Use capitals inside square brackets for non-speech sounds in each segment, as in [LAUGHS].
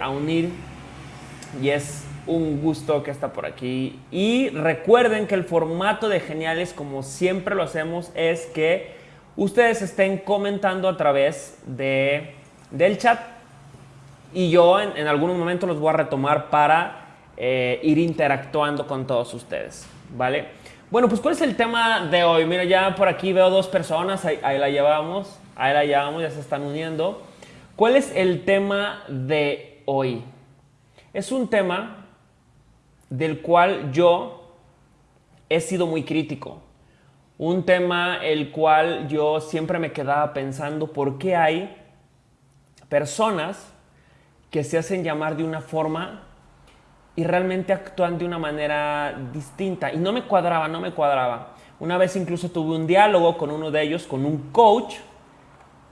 a unir y es un gusto que está por aquí. Y recuerden que el formato de Geniales, como siempre lo hacemos, es que ustedes estén comentando a través de, del chat y yo en, algunos momentos los voy a retomar para eh, ir interactuando con todos ustedes, ¿vale? Bueno, pues ¿cuál es el tema de hoy? Mira, ya por aquí veo dos personas, ahí la llevamos, ahí la llevamos, ya se están uniendo. ¿Cuál es el tema de hoy? Es un tema del cual yo he sido muy crítico. Un tema el cual yo siempre me quedaba pensando por qué hay personas que se hacen llamar de una forma y realmente actúan de una manera distinta. Y no me cuadraba, no me cuadraba. Una vez incluso tuve un diálogo con uno de ellos, con un coach,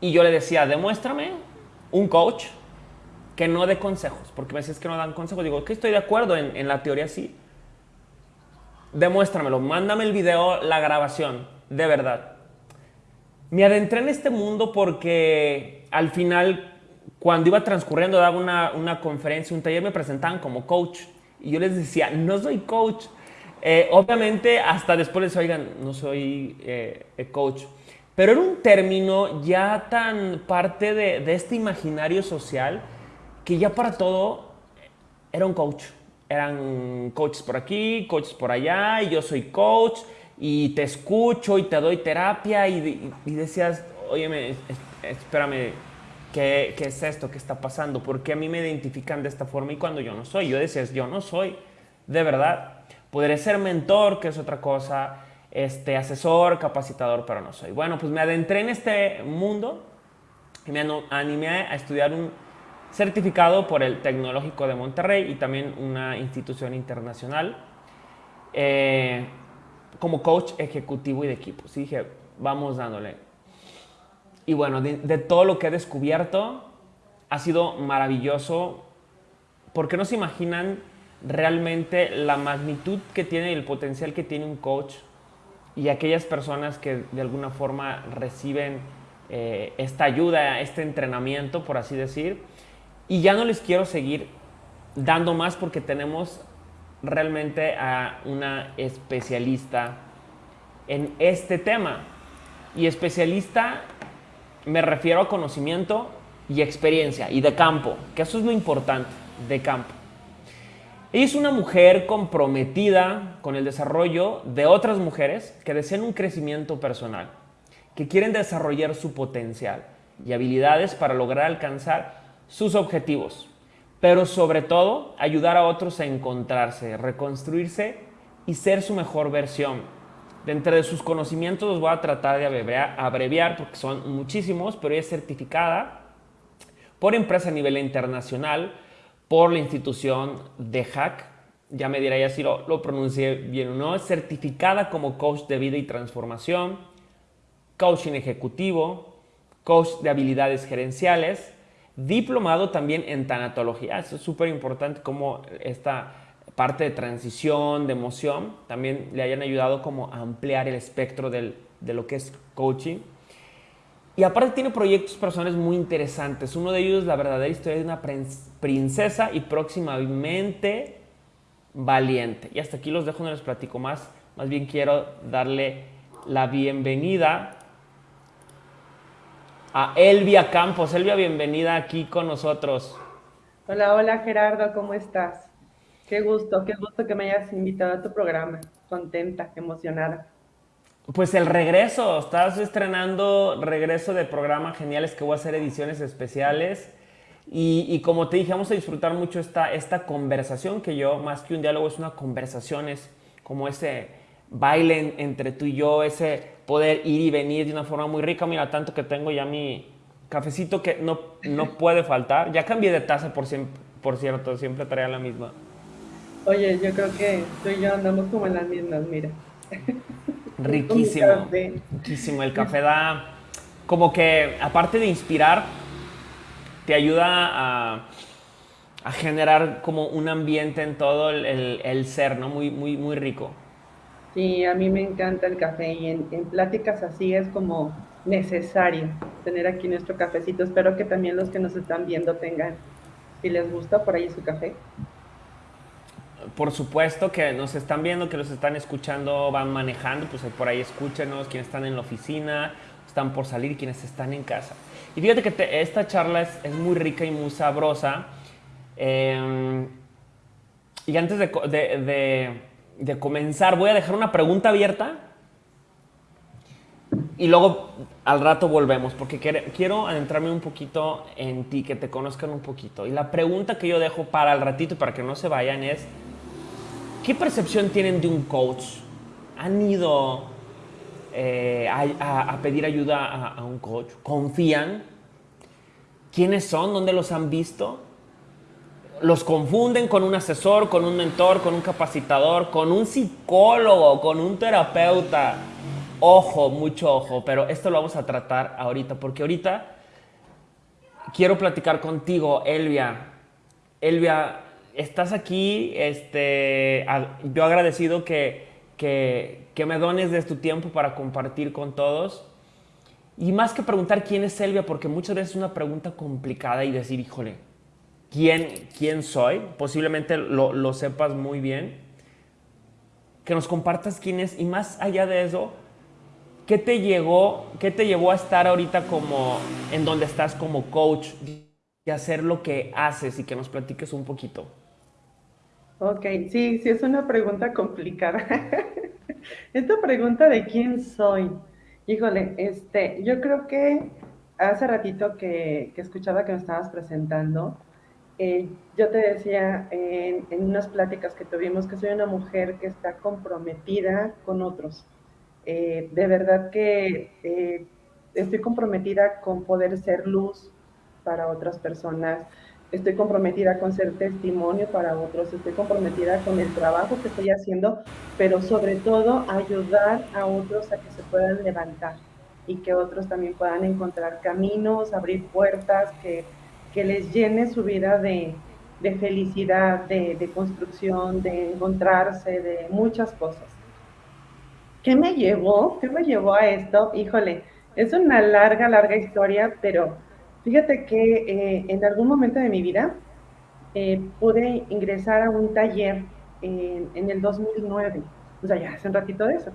y yo le decía, demuéstrame un coach que no dé consejos, porque me decís que no dan consejos. Digo, que estoy de acuerdo, en, la teoría sí. Demuéstramelo, mándame el video, la grabación, de verdad. Me adentré en este mundo porque al final, cuando iba transcurriendo, daba una, conferencia, un taller, me presentaban como coach. Y yo les decía, no soy coach. Eh, obviamente, hasta después les oigan, no soy eh, coach. Pero era un término ya tan parte de, de este imaginario social que ya para todo era un coach. Eran coaches por aquí, coaches por allá, y yo soy coach, y te escucho y te doy terapia, y, y decías, óyeme, espérame, ¿qué, ¿qué, es esto? ¿Qué está pasando? ¿Por qué a mí me identifican de esta forma y cuando yo no soy? Yo decía, yo no soy, de verdad. Podré ser mentor, que es otra cosa, este, asesor, capacitador, pero no soy. Bueno, pues me adentré en este mundo y me animé a estudiar un certificado por el Tecnológico de Monterrey y también una institución internacional eh, como coach ejecutivo y de equipos. Y dije, vamos dándole. Y bueno, de, de, todo lo que he descubierto, ha sido maravilloso porque no se imaginan realmente la magnitud que tiene y el potencial que tiene un coach y aquellas personas que de alguna forma reciben eh, esta ayuda, este entrenamiento, por así decir. Y ya no les quiero seguir dando más porque tenemos realmente a una especialista en este tema. Y especialista me refiero a conocimiento y experiencia y de campo, que eso es lo importante, de campo. Es una mujer comprometida con el desarrollo de otras mujeres que desean un crecimiento personal, que quieren desarrollar su potencial y habilidades para lograr alcanzar sus objetivos, pero sobre todo ayudar a otros a encontrarse, reconstruirse y ser su mejor versión. Dentro de sus conocimientos los voy a tratar de abreviar porque son muchísimos, pero ella es certificada por empresa a nivel internacional, por la institución de Hack, ya me dirá ya si lo, lo pronuncié bien o no, es certificada como coach de vida y transformación, coaching ejecutivo, coach de habilidades gerenciales, diplomado también en tanatología. Eso es súper importante como esta parte de transición, de emoción, también le hayan ayudado como a ampliar el espectro de lo que es coaching. Y aparte tiene proyectos personales muy interesantes. Uno de ellos es la verdadera historia de una princesa y próximamente valiente. Y hasta aquí los dejo, no les platico más. Más bien quiero darle la bienvenida a Elvia Campos. Elvia, bienvenida aquí con nosotros. Hola, hola Gerardo, ¿cómo estás? Qué gusto, qué gusto que me hayas invitado a tu programa. Contenta, emocionada. Pues el regreso, estás estrenando regreso de programa Geniales que voy a hacer ediciones especiales. Y, y, como te dije, vamos a disfrutar mucho esta, esta conversación que yo, más que un diálogo, es una conversación, es como ese baile entre tú y yo, ese poder ir y venir de una forma muy rica. Mira, tanto que tengo ya mi cafecito que no, no [LAUGHS] puede faltar. Ya cambié de taza, por, por cierto, siempre traía la misma. Oye, yo creo que tú y yo andamos como en las mismas, mira. [LAUGHS] Riquísimo. Riquísimo. El café da como que, aparte de inspirar, te ayuda a, a generar como un ambiente en todo el, el, el, ser, ¿no? Muy, muy, muy rico. Sí, a mí me encanta el café y en, en pláticas así es como necesario tener aquí nuestro cafecito. Espero que también los que nos están viendo tengan si les gusta por ahí su café. Por supuesto que nos están viendo, que nos están escuchando, van manejando, pues por ahí escúchenos, quienes están en la oficina, están por salir, quienes están en casa. Y fíjate que esta charla es, muy rica y muy sabrosa. Em, y antes de, comenzar, voy a dejar una pregunta abierta y luego al rato volvemos, porque quiero adentrarme un poquito en ti, que te conozcan un poquito. Y la pregunta que yo dejo para el ratito, para que no se vayan, es, ¿qué percepción tienen de un coach? ¿Han ido eh, a, pedir ayuda a, a un coach? ¿Confían? ¿Quiénes son? ¿Dónde los han visto? los confunden con un asesor, con un mentor, con un capacitador, con un psicólogo, con un terapeuta. Ojo, mucho ojo, pero esto lo vamos a tratar ahorita, porque ahorita quiero platicar contigo, Elvia. Elvia, estás aquí, este, yo agradecido que, que, me dones de tu tiempo para compartir con todos. Y más que preguntar quién es Elvia, porque muchas veces es una pregunta complicada y decir, híjole, ¿quién, quién soy? Posiblemente lo, lo sepas muy bien. Que nos compartas quién es y más allá de eso, ¿Qué te llegó, qué te llevó a estar ahorita como en donde estás como coach y hacer lo que haces y que nos platiques un poquito? Ok, sí, sí es una pregunta complicada. [LAUGHS] Esta pregunta de quién soy. Híjole, este, yo creo que hace ratito que, escuchaba que me estabas presentando, eh, yo te decía en, en unas pláticas que tuvimos que soy una mujer que está comprometida con otros eh, de verdad que eh, estoy comprometida con poder ser luz para otras personas, estoy comprometida con ser testimonio para otros, estoy comprometida con el trabajo que estoy haciendo, pero sobre todo ayudar a otros a que se puedan levantar y que otros también puedan encontrar caminos, abrir puertas, que, que les llene su vida de, de felicidad, de, de construcción, de encontrarse, de muchas cosas. ¿Qué me llevó? ¿Qué me llevó a esto? Híjole, es una larga, larga historia, pero fíjate que eh, en algún momento de mi vida eh, pude ingresar a un taller en, el 2009, o sea, ya hace un ratito de eso.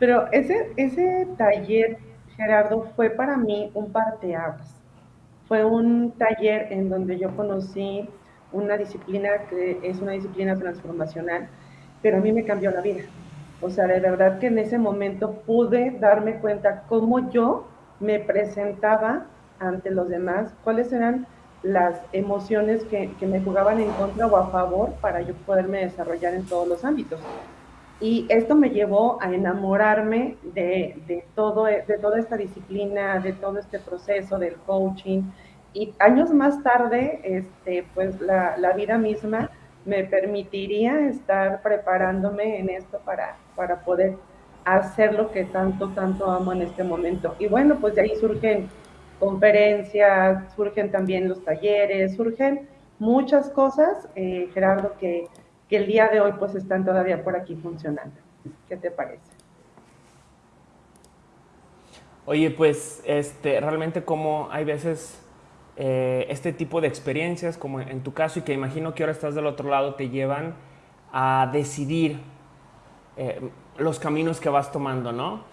Pero ese, ese taller, Gerardo, fue para mí un parteaguas. Fue un taller en donde yo conocí una disciplina que es una disciplina transformacional, pero a mí me cambió la vida. O sea, de verdad que en ese momento pude darme cuenta cómo yo me presentaba ante los demás, cuáles eran las emociones que, me jugaban en contra o a favor para yo poderme desarrollar en todos los ámbitos. Y esto me llevó a enamorarme de, todo, de toda esta disciplina, de todo este proceso del coaching. Y años más tarde, este, pues la, la vida misma me permitiría estar preparándome en esto para, para poder hacer lo que tanto, tanto amo en este momento. Y bueno, pues de ahí surgen conferencias, surgen también los talleres, surgen muchas cosas, eh, Gerardo, que, que el día de hoy pues están todavía por aquí funcionando. ¿Qué te parece? Oye, pues este, realmente como hay veces eh, este tipo de experiencias, como en tu caso, y que imagino que ahora estás del otro lado, te llevan a decidir eh, los caminos que vas tomando, ¿no?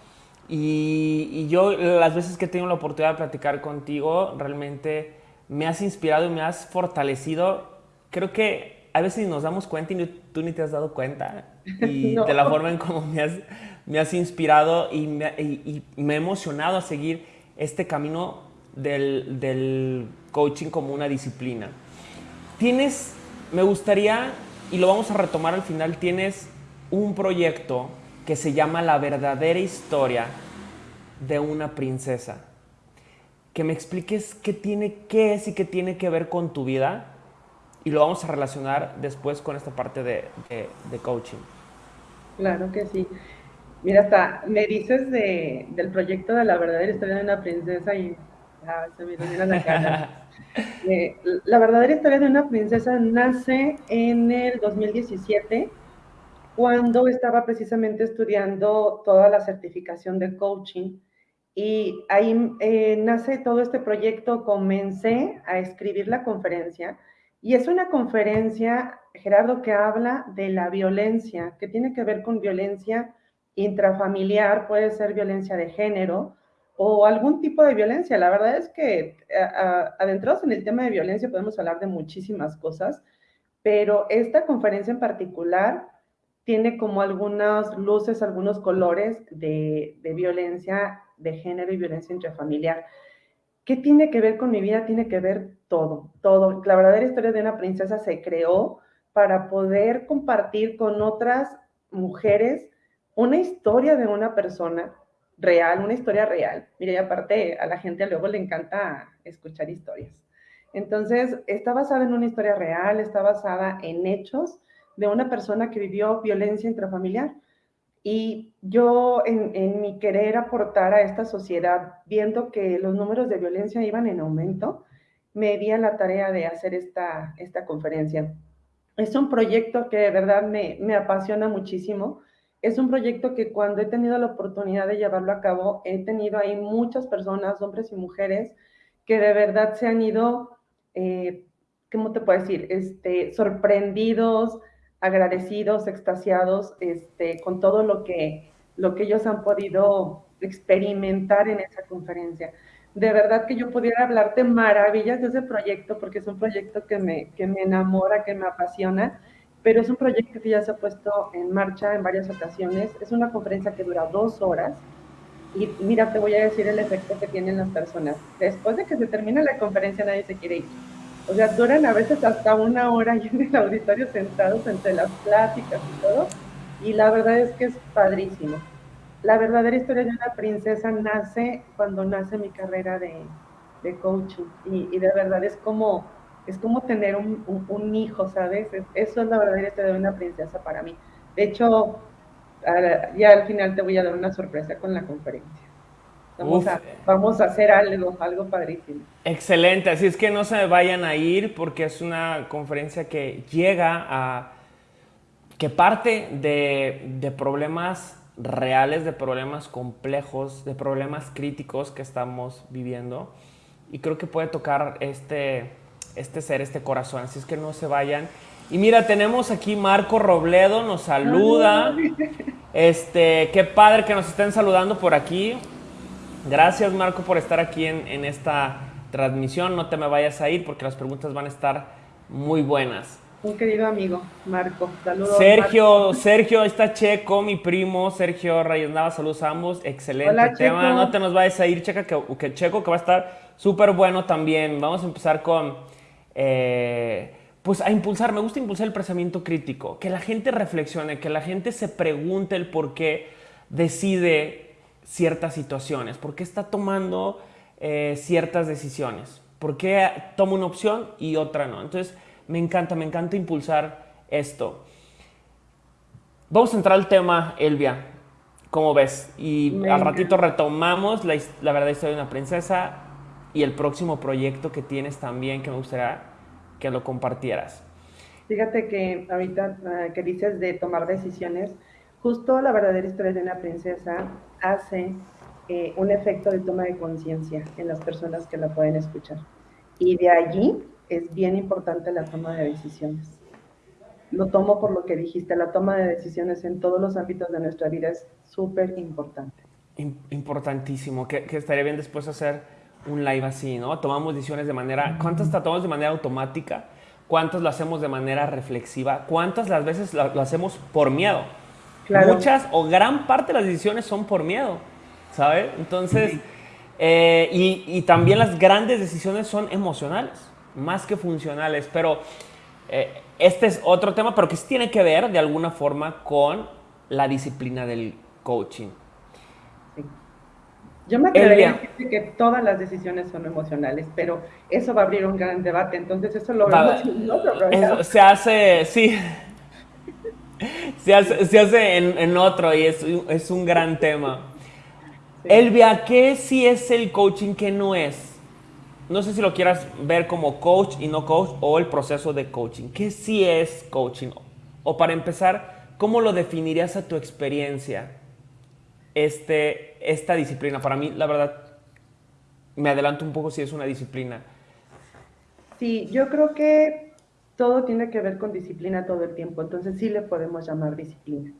Y, yo, las veces que tengo la oportunidad de platicar contigo, realmente me has inspirado y me has fortalecido. Creo que a veces nos damos cuenta y tú ni te has dado cuenta. [LAUGHS] Y de la forma en cómo me has, me has inspirado y me, y me, he emocionado a seguir este camino del, del coaching como una disciplina. Tienes, me gustaría, y lo vamos a retomar al final, tienes un proyecto que se llama La verdadera historia de una princesa. Que me expliques qué tiene, qué es y qué tiene que ver con tu vida y lo vamos a relacionar después con esta parte de, de, coaching. Claro que sí. Mira, hasta me dices de, del proyecto de la verdadera historia de una princesa y ah, se me la cara. [LAUGHS] Eh, la verdadera historia de una princesa nace en el 2017 cuando estaba precisamente estudiando toda la certificación de coaching y ahí eh, nace todo este proyecto, comencé a escribir la conferencia Y es una conferencia, Gerardo, que habla de la violencia, que tiene que ver con violencia intrafamiliar, puede ser violencia de género o algún tipo de violencia. La verdad es que adentrados en el tema de violencia podemos hablar de muchísimas cosas, pero esta conferencia en particular tiene como algunas luces, algunos colores de, violencia de género y violencia intrafamiliar. ¿Qué tiene que ver con mi vida? Tiene que ver todo, todo. La verdadera historia de una princesa se creó para poder compartir con otras mujeres una historia de una persona real, una historia real. Mire, y aparte a la gente luego le encanta escuchar historias. Entonces, está basada en una historia real, está basada en hechos de una persona que vivió violencia intrafamiliar. Y yo en, mi querer aportar a esta sociedad, viendo que los números de violencia iban en aumento, me di a la tarea de hacer esta, esta conferencia. Es un proyecto que de verdad me, me apasiona muchísimo. Es un proyecto que cuando he tenido la oportunidad de llevarlo a cabo, he tenido ahí muchas personas, hombres y mujeres, que de verdad se han ido, eh, ¿cómo te puedo decir? Este, sorprendidos, agradecidos, extasiados este, con todo lo que, lo que ellos han podido experimentar en esa conferencia. De verdad que yo pudiera hablarte maravillas de ese proyecto, porque es un proyecto que me, que me enamora, que me apasiona, pero es un proyecto que ya se ha puesto en marcha en varias ocasiones. Es una conferencia que dura dos horas. Y mira, te voy a decir el efecto que tienen las personas. Después de que se termina la conferencia, nadie se quiere ir o sea, duran a veces hasta una hora ahí en el auditorio sentados entre las pláticas y todo. Y la verdad es que es padrísimo. La verdadera historia de una princesa nace cuando nace mi carrera de, de coaching. Y, de verdad es como, es como tener un, un, hijo, ¿sabes? eso es la verdadera historia de una princesa para mí. De hecho, ya al final te voy a dar una sorpresa con la conferencia. Vamos, a, hacer algo, algo padrísimo. Excelente, así es que no se vayan a ir porque es una conferencia que llega a, que parte de, de problemas reales, de problemas complejos, de problemas críticos que estamos viviendo y creo que puede tocar este, este ser, este corazón, así es que no se vayan. Y mira, tenemos aquí Marco Robledo, nos saluda. Este, qué padre que nos estén saludando por aquí. Gracias Marco por estar aquí en, esta transmisión. No te me vayas a ir porque las preguntas van a estar muy buenas. Un querido amigo, Marco. Saludos. Sergio, Sergio, está Checo, mi primo, Sergio Reyes Nava, saludos a ambos. Excelente tema. No te nos vayas a ir, Checa, que, Checo, que va a estar súper bueno también. Vamos a empezar con. Eh, pues a impulsar, me gusta impulsar el pensamiento crítico, que la gente reflexione, que la gente se pregunte el por qué decide ciertas situaciones? ¿Por qué está tomando eh, ciertas decisiones? ¿Por qué toma una opción y otra no? Entonces, me encanta, me encanta impulsar esto. Vamos a entrar al tema, Elvia. ¿Cómo ves? Y al ratito retomamos la, la verdad historia de una princesa y el próximo proyecto que tienes también que me gustaría que lo compartieras. Fíjate que ahorita ah, que dices de tomar decisiones, justo la verdadera historia de una princesa hace eh, un efecto de toma de conciencia en las personas que la pueden escuchar. Y de allí es bien importante la toma de decisiones. Lo tomo por lo que dijiste, la toma de decisiones en todos los ámbitos de nuestra vida es súper importante. Importantísimo, que, estaría bien después hacer un live así, ¿no? Tomamos decisiones de manera, ¿cuántas tomamos de manera automática? ¿Cuántas lo hacemos de manera reflexiva? ¿Cuántas las veces lo hacemos por miedo? Muchas o gran parte de las decisiones son por miedo, ¿sabes? Entonces, eh, y, también las grandes decisiones son emocionales, más que funcionales. Pero eh, este es otro tema, pero que sí tiene que ver de alguna forma con la disciplina del coaching. Yo me atrevería a decir que todas las decisiones son emocionales, pero eso va a abrir un gran debate, entonces eso lo vemos en otro Se hace, sí, se hace, en, otro y es, un gran tema. Elvia, ¿qué sí es el coaching, qué no es? No sé si lo quieras ver como coach y no coach o el proceso de coaching. ¿Qué sí es coaching? O para empezar, ¿cómo lo definirías a tu experiencia este, esta disciplina? Para mí, la verdad, me adelanto un poco si es una disciplina. Sí, yo creo que todo tiene que ver con disciplina todo el tiempo, entonces sí le podemos llamar disciplina.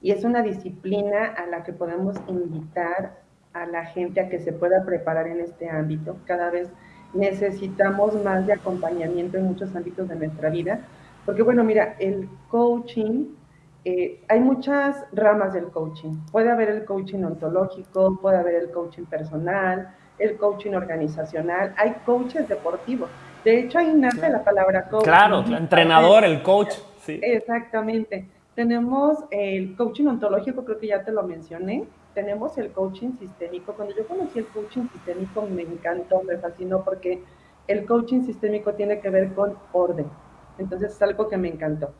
Y es una disciplina a la que podemos invitar a la gente a que se pueda preparar en este ámbito. Cada vez necesitamos más de acompañamiento en muchos ámbitos de nuestra vida, porque bueno, mira, el coaching, eh, hay muchas ramas del coaching. Puede haber el coaching ontológico, puede haber el coaching personal, el coaching organizacional, hay coaches deportivos. De hecho, ahí nace la palabra coach. Claro, el entrenador, el coach. Sí. Exactamente. Tenemos el coaching ontológico, creo que ya te lo mencioné. Tenemos el coaching sistémico. Cuando yo conocí el coaching sistémico me encantó, me fascinó porque el coaching sistémico tiene que ver con orden. Entonces es algo que me encantó.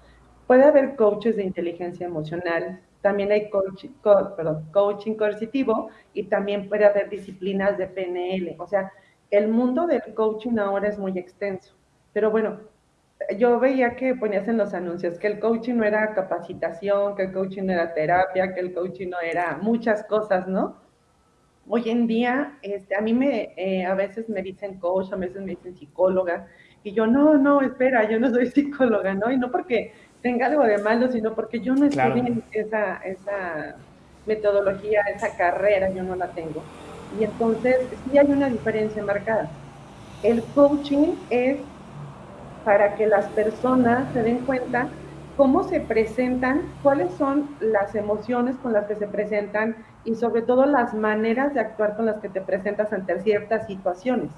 Puede haber coaches de inteligencia emocional, también hay coaching, perdón, coaching coercitivo y también puede haber disciplinas de PNL. O sea, el mundo del coaching ahora es muy extenso. Pero bueno, yo veía que ponías en los anuncios que el coaching no era capacitación, que el coaching no era terapia, que el coaching no era muchas cosas, ¿no? Hoy en día, este, a mí me, eh, a veces me dicen coach, a veces me dicen psicóloga, y yo, no, no, espera, yo no soy [LAUGHS] psicóloga, ¿no? Y no porque tenga algo de malo, sino porque yo no estoy en esa, esa metodología, esa carrera, yo no la tengo. Y entonces sí hay una diferencia marcada. El coaching es para que las personas se den cuenta cómo se presentan, cuáles son las emociones con las que se presentan y sobre todo las maneras de actuar con las que te presentas ante ciertas situaciones.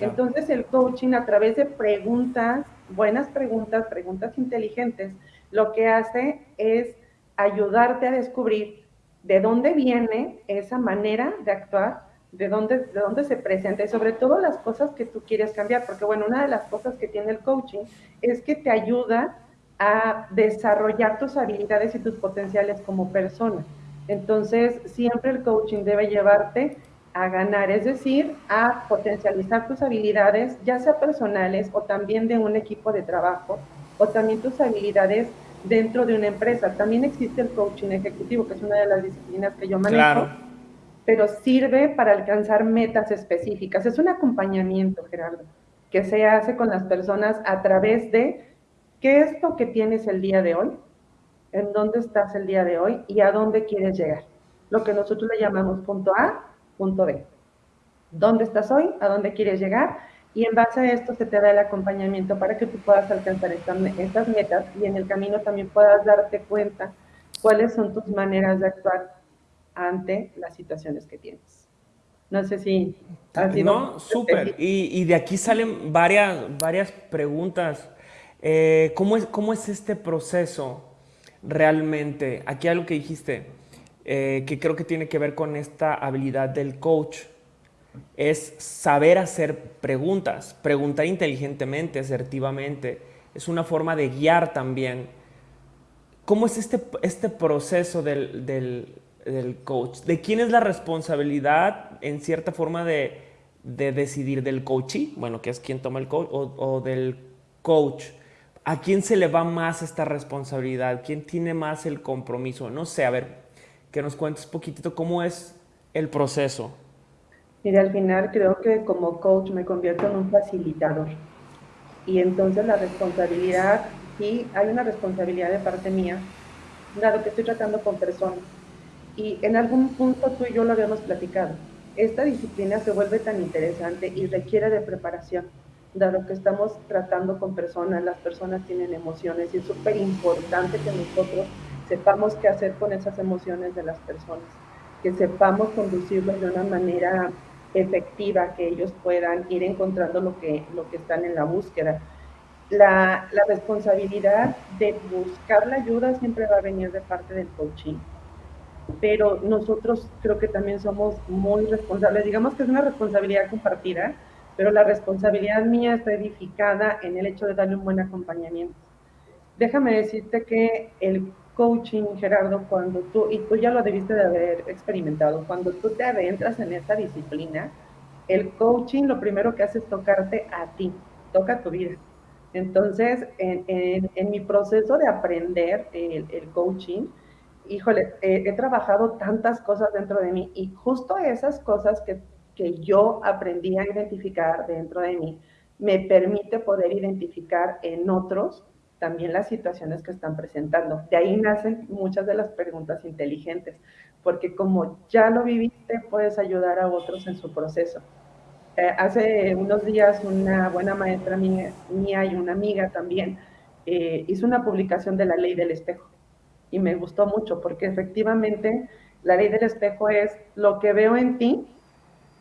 Entonces el coaching a través de preguntas, buenas preguntas, preguntas inteligentes, lo que hace es ayudarte a descubrir de dónde viene esa manera de actuar de dónde, de dónde se presenta y sobre todo las cosas que tú quieres cambiar, porque bueno, una de las cosas que tiene el coaching es que te ayuda a desarrollar tus habilidades y tus potenciales como persona. Entonces, siempre el coaching debe llevarte a ganar, es decir, a potencializar tus habilidades, ya sea personales o también de un equipo de trabajo, o también tus habilidades dentro de una empresa. También existe el coaching ejecutivo, que es una de las disciplinas que yo manejo. Claro pero sirve para alcanzar metas específicas. Es un acompañamiento, Gerardo, que se hace con las personas a través de qué es lo que tienes el día de hoy, en dónde estás el día de hoy y a dónde quieres llegar. Lo que nosotros le llamamos punto A, punto B. ¿Dónde estás hoy? ¿A dónde quieres llegar? Y en base a esto se te da el acompañamiento para que tú puedas alcanzar estas, estas metas y en el camino también puedas darte cuenta cuáles son tus maneras de actuar ante las situaciones que tienes. No sé si... no, súper. Y, de aquí salen varias, varias preguntas. Eh, ¿cómo, es, ¿Cómo es este proceso realmente? Aquí algo que dijiste, eh, que creo que tiene que ver con esta habilidad del coach, es saber hacer preguntas, preguntar inteligentemente, asertivamente. Es una forma de guiar también. ¿Cómo es este, este proceso del, del coach. ¿De quién es la responsabilidad en cierta forma de, decidir del coachee? Bueno, que es quien toma el coach, o, del coach. ¿A quién se le va más esta responsabilidad? ¿Quién tiene más el compromiso? No sé, a ver, que nos cuentes poquitito cómo es el proceso. Mira, al final creo que como coach me convierto en un facilitador. Y entonces la responsabilidad, sí, hay una responsabilidad de parte mía, dado que estoy tratando con personas y en algún punto tú y yo lo habíamos platicado. Esta disciplina se vuelve tan interesante y requiere de preparación, dado que estamos tratando con personas, las personas tienen emociones y es súper importante que nosotros sepamos qué hacer con esas emociones de las personas, que sepamos conducirlos de una manera efectiva, que ellos puedan ir encontrando lo que, lo que están en la búsqueda. La, la responsabilidad de buscar la ayuda siempre va a venir de parte del coaching pero nosotros creo que también somos muy responsables. Digamos que es una responsabilidad compartida, pero la responsabilidad mía está edificada en el hecho de darle un buen acompañamiento. Déjame decirte que el coaching, Gerardo, cuando tú, y tú ya lo debiste de haber experimentado, cuando tú te adentras en esta disciplina, el coaching lo primero que hace es tocarte a ti, toca tu vida. Entonces, en, en, mi proceso de aprender el, el coaching, híjole, he trabajado tantas cosas dentro de mí y justo esas cosas que, que yo aprendí a identificar dentro de mí me permite poder identificar en otros también las situaciones que están presentando. De ahí nacen muchas de las preguntas inteligentes, porque como ya lo viviste, puedes ayudar a otros en su proceso. Eh, hace unos días una buena maestra mía, y una amiga también eh, hizo una publicación de la ley del espejo y me gustó mucho porque efectivamente la ley del espejo es lo que veo en ti,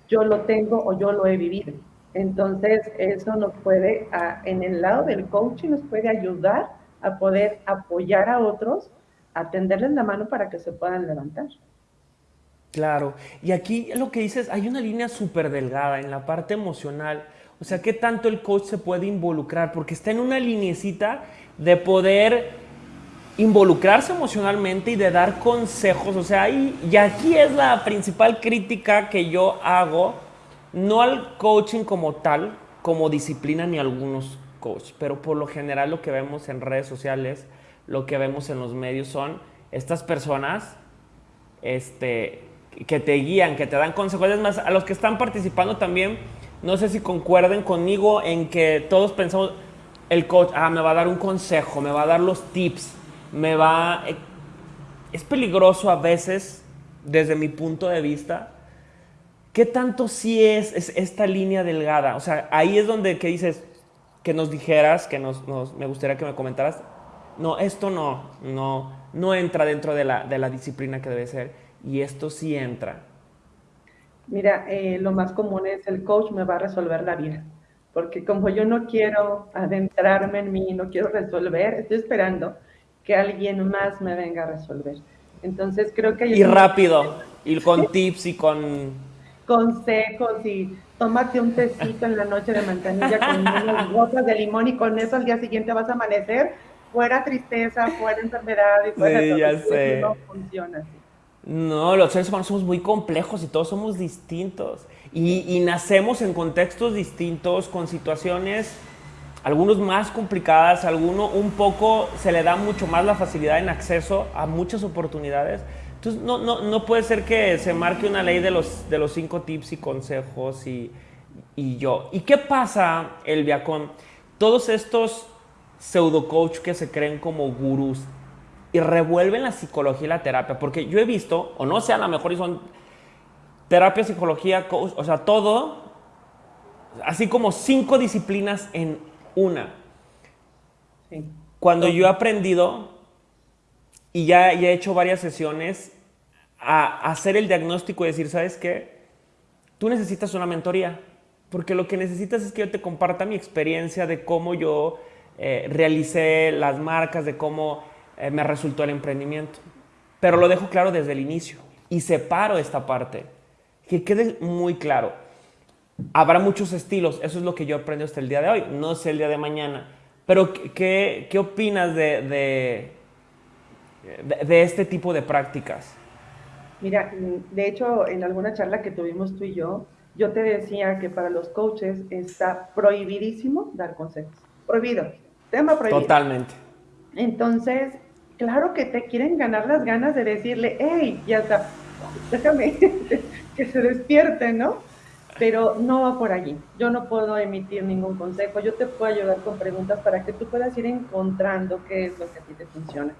yo lo tengo o yo lo he vivido. Entonces, eso nos puede, en el lado del coaching, nos puede ayudar a poder apoyar a otros, a tenderles la mano para que se puedan levantar. Claro, y aquí lo que dices, hay una línea súper delgada en la parte emocional. O sea, ¿qué tanto el coach se puede involucrar? Porque está en una linecita de poder involucrarse emocionalmente y de dar consejos. O sea, y, y aquí es la principal crítica que yo hago no al coaching como tal, como disciplina ni algunos coaches, pero por lo general lo que vemos en redes sociales, lo que vemos en los medios son estas personas este, que te guían, que te dan consejos. Es más, a los que están participando también, no sé si concuerden conmigo en que todos pensamos, el coach, ah, me va a dar un consejo, me va a dar los tips, me va... Eh, es peligroso a veces, desde mi punto de vista, ¿Qué tanto sí es, esta línea delgada? O sea, ahí es donde que dices, que nos dijeras, que nos, me gustaría que me comentaras, no, esto no, no, no entra dentro de la, de la disciplina que debe ser, y esto sí entra. Mira, eh, lo más común es el coach me va a resolver la vida, porque como yo no quiero adentrarme en mí, no quiero resolver, estoy esperando que alguien más me venga a resolver. Entonces creo que... Y rápido, y con tips y con consejos y tómate un tecito en la noche de manzanilla con unas gotas de limón y con eso al día siguiente vas a amanecer fuera tristeza, fuera enfermedad y fuera sí, ya sé. no funciona así. No, los seres humanos somos muy complejos y todos somos distintos. Y, y, nacemos en contextos distintos, con situaciones, algunos más complicadas, algunos un poco se le da mucho más la facilidad en acceso a muchas oportunidades. Entonces, no, no, no, puede ser que se marque una ley de los, de los cinco tips y consejos y, y yo. ¿Y qué pasa, Elvia, con todos estos pseudo coach que se creen como gurús y revuelven la psicología y la terapia? Porque yo he visto, o no sé, a lo mejor son terapia, psicología, coach, o sea, todo, así como cinco disciplinas en una. Cuando yo he aprendido y ya, he hecho varias sesiones a, hacer el diagnóstico y decir, ¿sabes qué? Tú necesitas una mentoría, porque lo que necesitas es que yo te comparta mi experiencia de cómo yo eh, realicé las marcas, de cómo eh, me resultó el emprendimiento. Pero lo dejo claro desde el inicio y separo esta parte, que quede muy claro. Habrá muchos estilos, eso es lo que yo aprendo hasta el día de hoy, no sé el día de mañana. Pero, ¿qué, qué opinas de, este tipo de prácticas? Mira, de hecho, en alguna charla que tuvimos tú y yo, yo te decía que para los coaches está prohibidísimo dar consejos. Prohibido. Tema prohibido. Totalmente. Entonces, claro que te quieren ganar las ganas de decirle, hey, ya está, déjame [LAUGHS] que se despierte, ¿no? Pero no va por allí. Yo no puedo emitir ningún consejo. Yo te puedo ayudar con preguntas para que tú puedas ir encontrando qué es lo que a ti te funciona.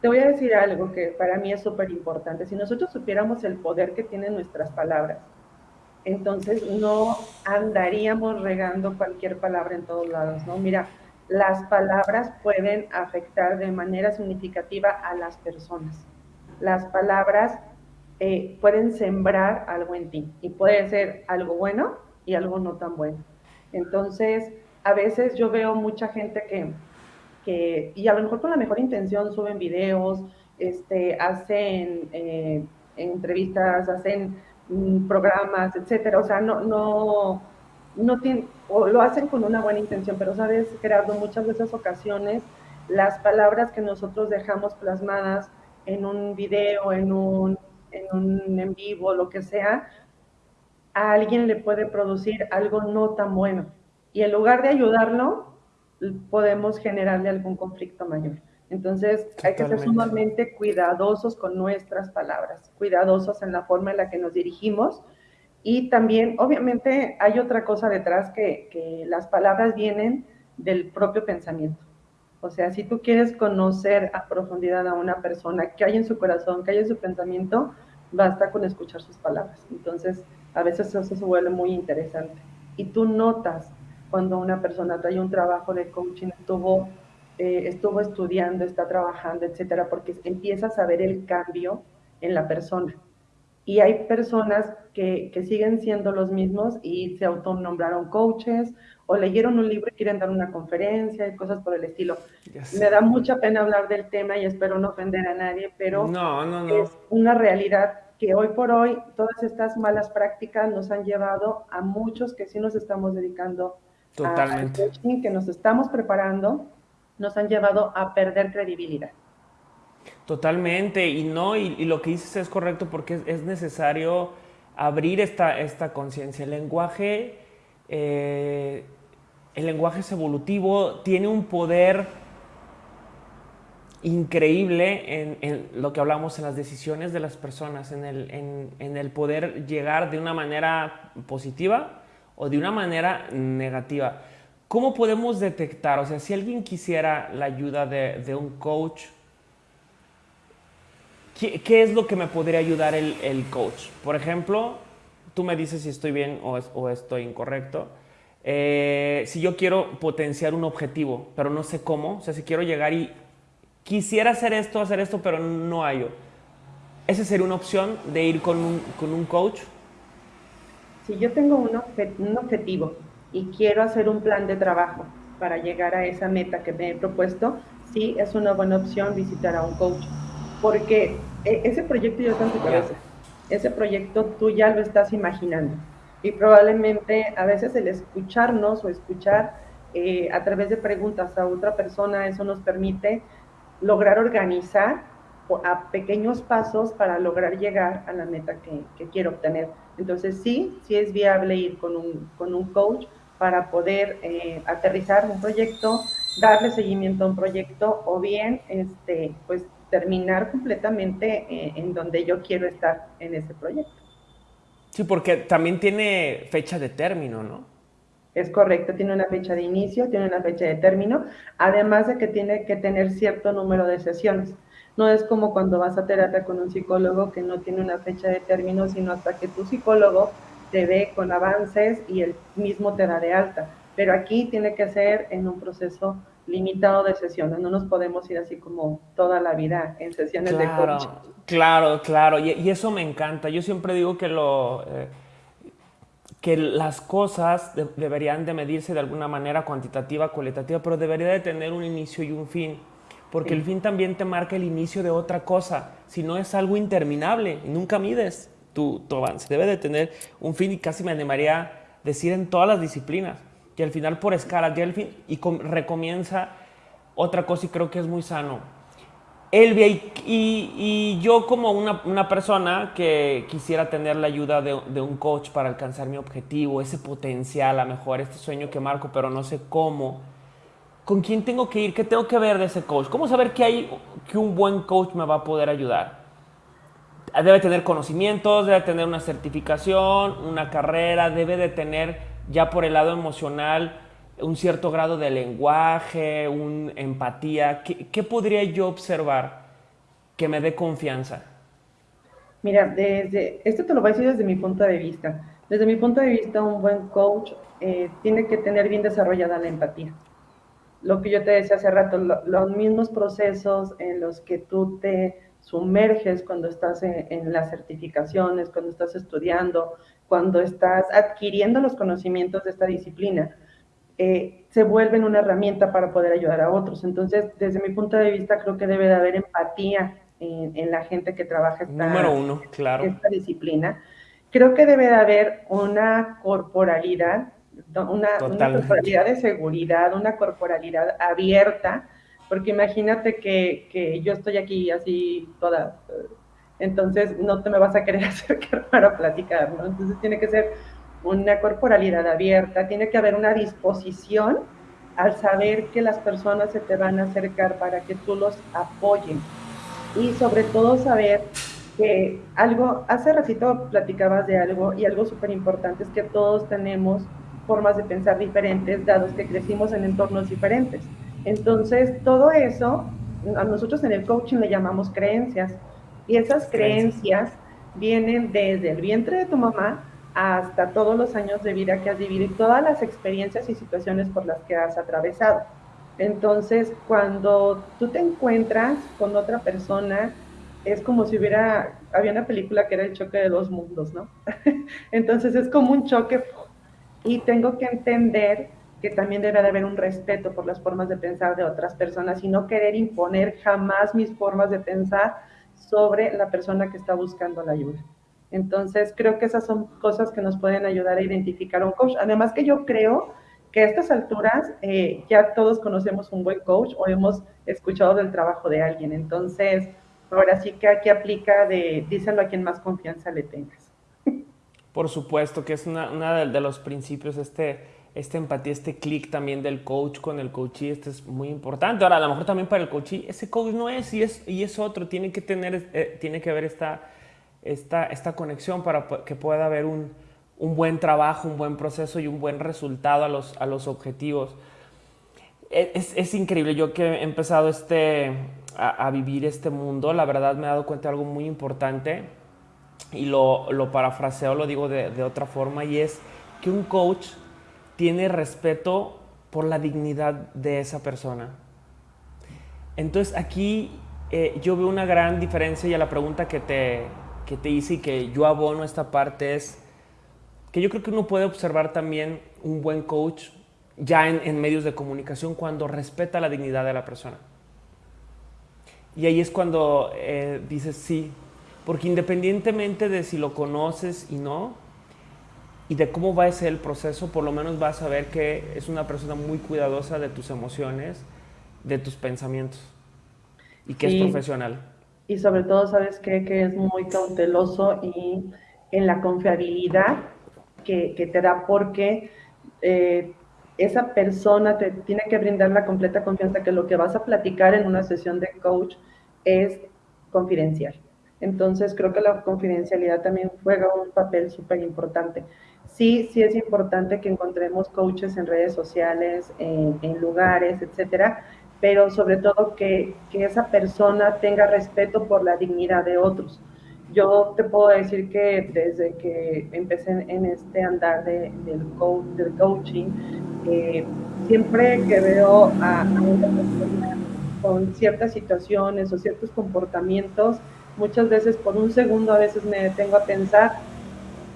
Te voy a decir algo que para mí es súper importante. Si nosotros supiéramos el poder que tienen nuestras palabras, entonces no andaríamos regando cualquier palabra en todos lados, ¿no? Mira, las palabras pueden afectar de manera significativa a las personas. Las palabras eh, pueden sembrar algo en ti y puede ser algo bueno y algo no tan bueno. Entonces, a veces yo veo mucha gente que que, y a lo mejor con la mejor intención suben videos, este, hacen eh, entrevistas, hacen mm, programas, etcétera. O sea, no, no, no tienen, o lo hacen con una buena intención, pero sabes, Gerardo, muchas de esas ocasiones las palabras que nosotros dejamos plasmadas en un video, en un en un en vivo, lo que sea, a alguien le puede producir algo no tan bueno. Y en lugar de ayudarlo, podemos generarle algún conflicto mayor. Entonces, hay que ser sumamente cuidadosos con nuestras palabras, cuidadosos en la forma en la que nos dirigimos, Y también, obviamente, hay otra cosa detrás que, que las palabras vienen del propio pensamiento. O sea, si tú quieres conocer a profundidad a una persona, que hay en su corazón, que hay en su pensamiento, basta con escuchar sus palabras. Entonces, a veces eso se vuelve muy interesante. Y tú notas cuando una persona trae un trabajo de coaching, estuvo, eh, estuvo estudiando, está trabajando, etcétera, porque empiezas a ver el cambio en la persona. Y hay personas que, que siguen siendo los mismos y se autonombraron coaches o leyeron un libro y quieren dar una conferencia y cosas por el estilo. Me da mucha pena hablar del tema y espero no ofender a nadie, pero no, no, no. es una realidad que hoy por hoy todas estas malas prácticas nos han llevado a muchos que sí nos estamos dedicando Totalmente. coaching, que nos estamos preparando, nos han llevado a perder credibilidad. Totalmente, y no, y, lo que dices es correcto porque es, necesario abrir esta, esta conciencia. El lenguaje, eh, el lenguaje es evolutivo, tiene un poder increíble en, lo que hablamos en las decisiones de las personas, en el, en el poder llegar de una manera positiva o de una manera negativa. ¿Cómo podemos detectar? O sea, si alguien quisiera la ayuda de, un coach, ¿qué, es lo que me podría ayudar el, coach? Por ejemplo, tú me dices si estoy bien o, estoy incorrecto. Eh, si yo quiero potenciar un objetivo, pero no sé cómo, o sea, si quiero llegar y quisiera hacer esto, hacer esto, pero no hay yo. ¿Esa sería una opción de ir con un coach? Si yo tengo un, objetivo y quiero hacer un plan de trabajo para llegar a esa meta que me he propuesto, sí es una buena opción visitar a un coach, porque e, ese proyecto ya está en tu cabeza, ese proyecto tú ya lo estás imaginando y probablemente a veces el escucharnos o escuchar eh, a través de preguntas a otra persona, eso nos permite lograr organizar a pequeños pasos para lograr llegar a la meta que, que quiero obtener. Entonces sí, sí es viable ir con un, con un coach para poder eh, aterrizar un proyecto, darle seguimiento a un proyecto o bien este, pues, terminar completamente eh, en donde yo quiero estar en ese proyecto. Sí, porque también tiene fecha de término, ¿no? Es correcto, tiene una fecha de inicio, tiene una fecha de término, además de que tiene que tener cierto número de sesiones. No es como cuando vas a terapia con un psicólogo que no tiene una fecha de término, sino hasta que tu psicólogo te ve con avances y él mismo te da de alta. Pero aquí tiene que ser en un proceso limitado de sesiones. No nos podemos ir así como toda la vida en sesiones de coaching. Claro, claro. Y, eso me encanta. Yo siempre digo que lo... Eh, que las cosas deberían de medirse de alguna manera cuantitativa, cualitativa, pero debería de tener un inicio y un fin porque el fin también te marca el inicio de otra cosa, si no es algo interminable y nunca mides tu, tu avance. Debe de tener un fin y casi me animaría a decir en todas las disciplinas, que al final por escala ya el fin y recomienza otra cosa y creo que es muy sano. Elvia, y, y, yo como una, una, persona que quisiera tener la ayuda de, de, un coach para alcanzar mi objetivo, ese potencial, a mejor este sueño que marco, pero no sé cómo, ¿Con quién tengo que ir? ¿Qué tengo que ver de ese coach? ¿Cómo saber que, hay, que un buen coach me va a poder ayudar? Debe tener conocimientos, debe tener una certificación, una carrera, debe de tener ya por el lado emocional un cierto grado de lenguaje, una empatía. ¿Qué, ¿Qué, podría yo observar que me dé confianza? Mira, desde, esto te lo voy a decir desde mi punto de vista. Desde mi punto de vista, un buen coach eh, tiene que tener bien desarrollada la empatía lo que yo te decía hace rato, los mismos procesos en los que tú te sumerges cuando estás en, las certificaciones, cuando estás estudiando, cuando estás adquiriendo los conocimientos de esta disciplina, eh, se vuelven una herramienta para poder ayudar a otros. Entonces, desde mi punto de vista, creo que debe de haber empatía en, la gente que trabaja esta, Número uno, claro. esta disciplina. Creo que debe de haber una corporalidad una, corporalidad de seguridad, una corporalidad abierta, porque imagínate que, que, yo estoy aquí así toda, entonces no te me vas a querer [LAUGHS] acercar para platicar, ¿no? Entonces tiene que ser una corporalidad abierta, tiene que haber una disposición al saber que las personas se te van a acercar para que tú los apoyen y sobre todo saber que algo, hace ratito platicabas de algo y algo súper importante es que todos tenemos formas de pensar diferentes, dados que crecimos en entornos diferentes. Entonces, todo eso, a nosotros en el coaching le llamamos creencias. Y esas creencias vienen desde el vientre de tu mamá hasta todos los años de vida que has vivido y todas las experiencias y situaciones por las que has atravesado. Entonces, cuando tú te encuentras con otra persona, es como si hubiera, había una película que era el choque de dos mundos, ¿no? [LAUGHS] Entonces es como un choque y tengo que entender que también debe de haber un respeto por las formas de pensar de otras personas y no querer imponer jamás mis formas de pensar sobre la persona que está buscando la ayuda. Entonces, creo que esas son cosas que nos pueden ayudar a identificar un coach. Además que yo creo que a estas alturas eh, ya todos conocemos un buen coach o hemos escuchado del trabajo de alguien. Entonces, ahora sí que aquí aplica de díselo a quien más confianza le tengas. Por supuesto, que es uno de, los principios, este, esta empatía, este clic también del coach con el coachee, este es muy importante. Ahora, a lo mejor también para el coachee, ese coach no es y es, y es otro, tiene que tener, eh, tiene que haber esta, esta, esta conexión para que pueda haber un, un, buen trabajo, un buen proceso y un buen resultado a los, a los objetivos. E, es, es increíble, yo que he empezado este, a, a, vivir este mundo, la verdad me he dado cuenta de algo muy importante y lo, lo parafraseo, lo digo de, de, otra forma, y es que un coach tiene respeto por la dignidad de esa persona. Entonces aquí eh, yo veo una gran diferencia y a la pregunta que te, que te hice y que yo abono esta parte es que yo creo que uno puede observar también un buen coach ya en, en medios de comunicación cuando respeta la dignidad de la persona. Y ahí es cuando eh, dices, sí, porque independientemente de si lo conoces y no, y de cómo va a ser el proceso, por lo menos vas a ver que es una persona muy cuidadosa de tus emociones, de tus pensamientos, y que sí. es profesional. Y sobre todo, ¿sabes qué? Que es muy cauteloso y en la confiabilidad que, que te da, porque eh, esa persona te tiene que brindar la completa confianza que lo que vas a platicar en una sesión de coach es confidencial. Entonces, creo que la confidencialidad también juega un papel súper importante. Sí, sí es importante que encontremos coaches en redes sociales, en, lugares, etcétera, pero sobre todo que, que, esa persona tenga respeto por la dignidad de otros. Yo te puedo decir que desde que empecé en este andar de, del, coach, del coaching, eh, siempre que veo a, a una persona con ciertas situaciones o ciertos comportamientos, muchas veces por un segundo a veces me detengo a pensar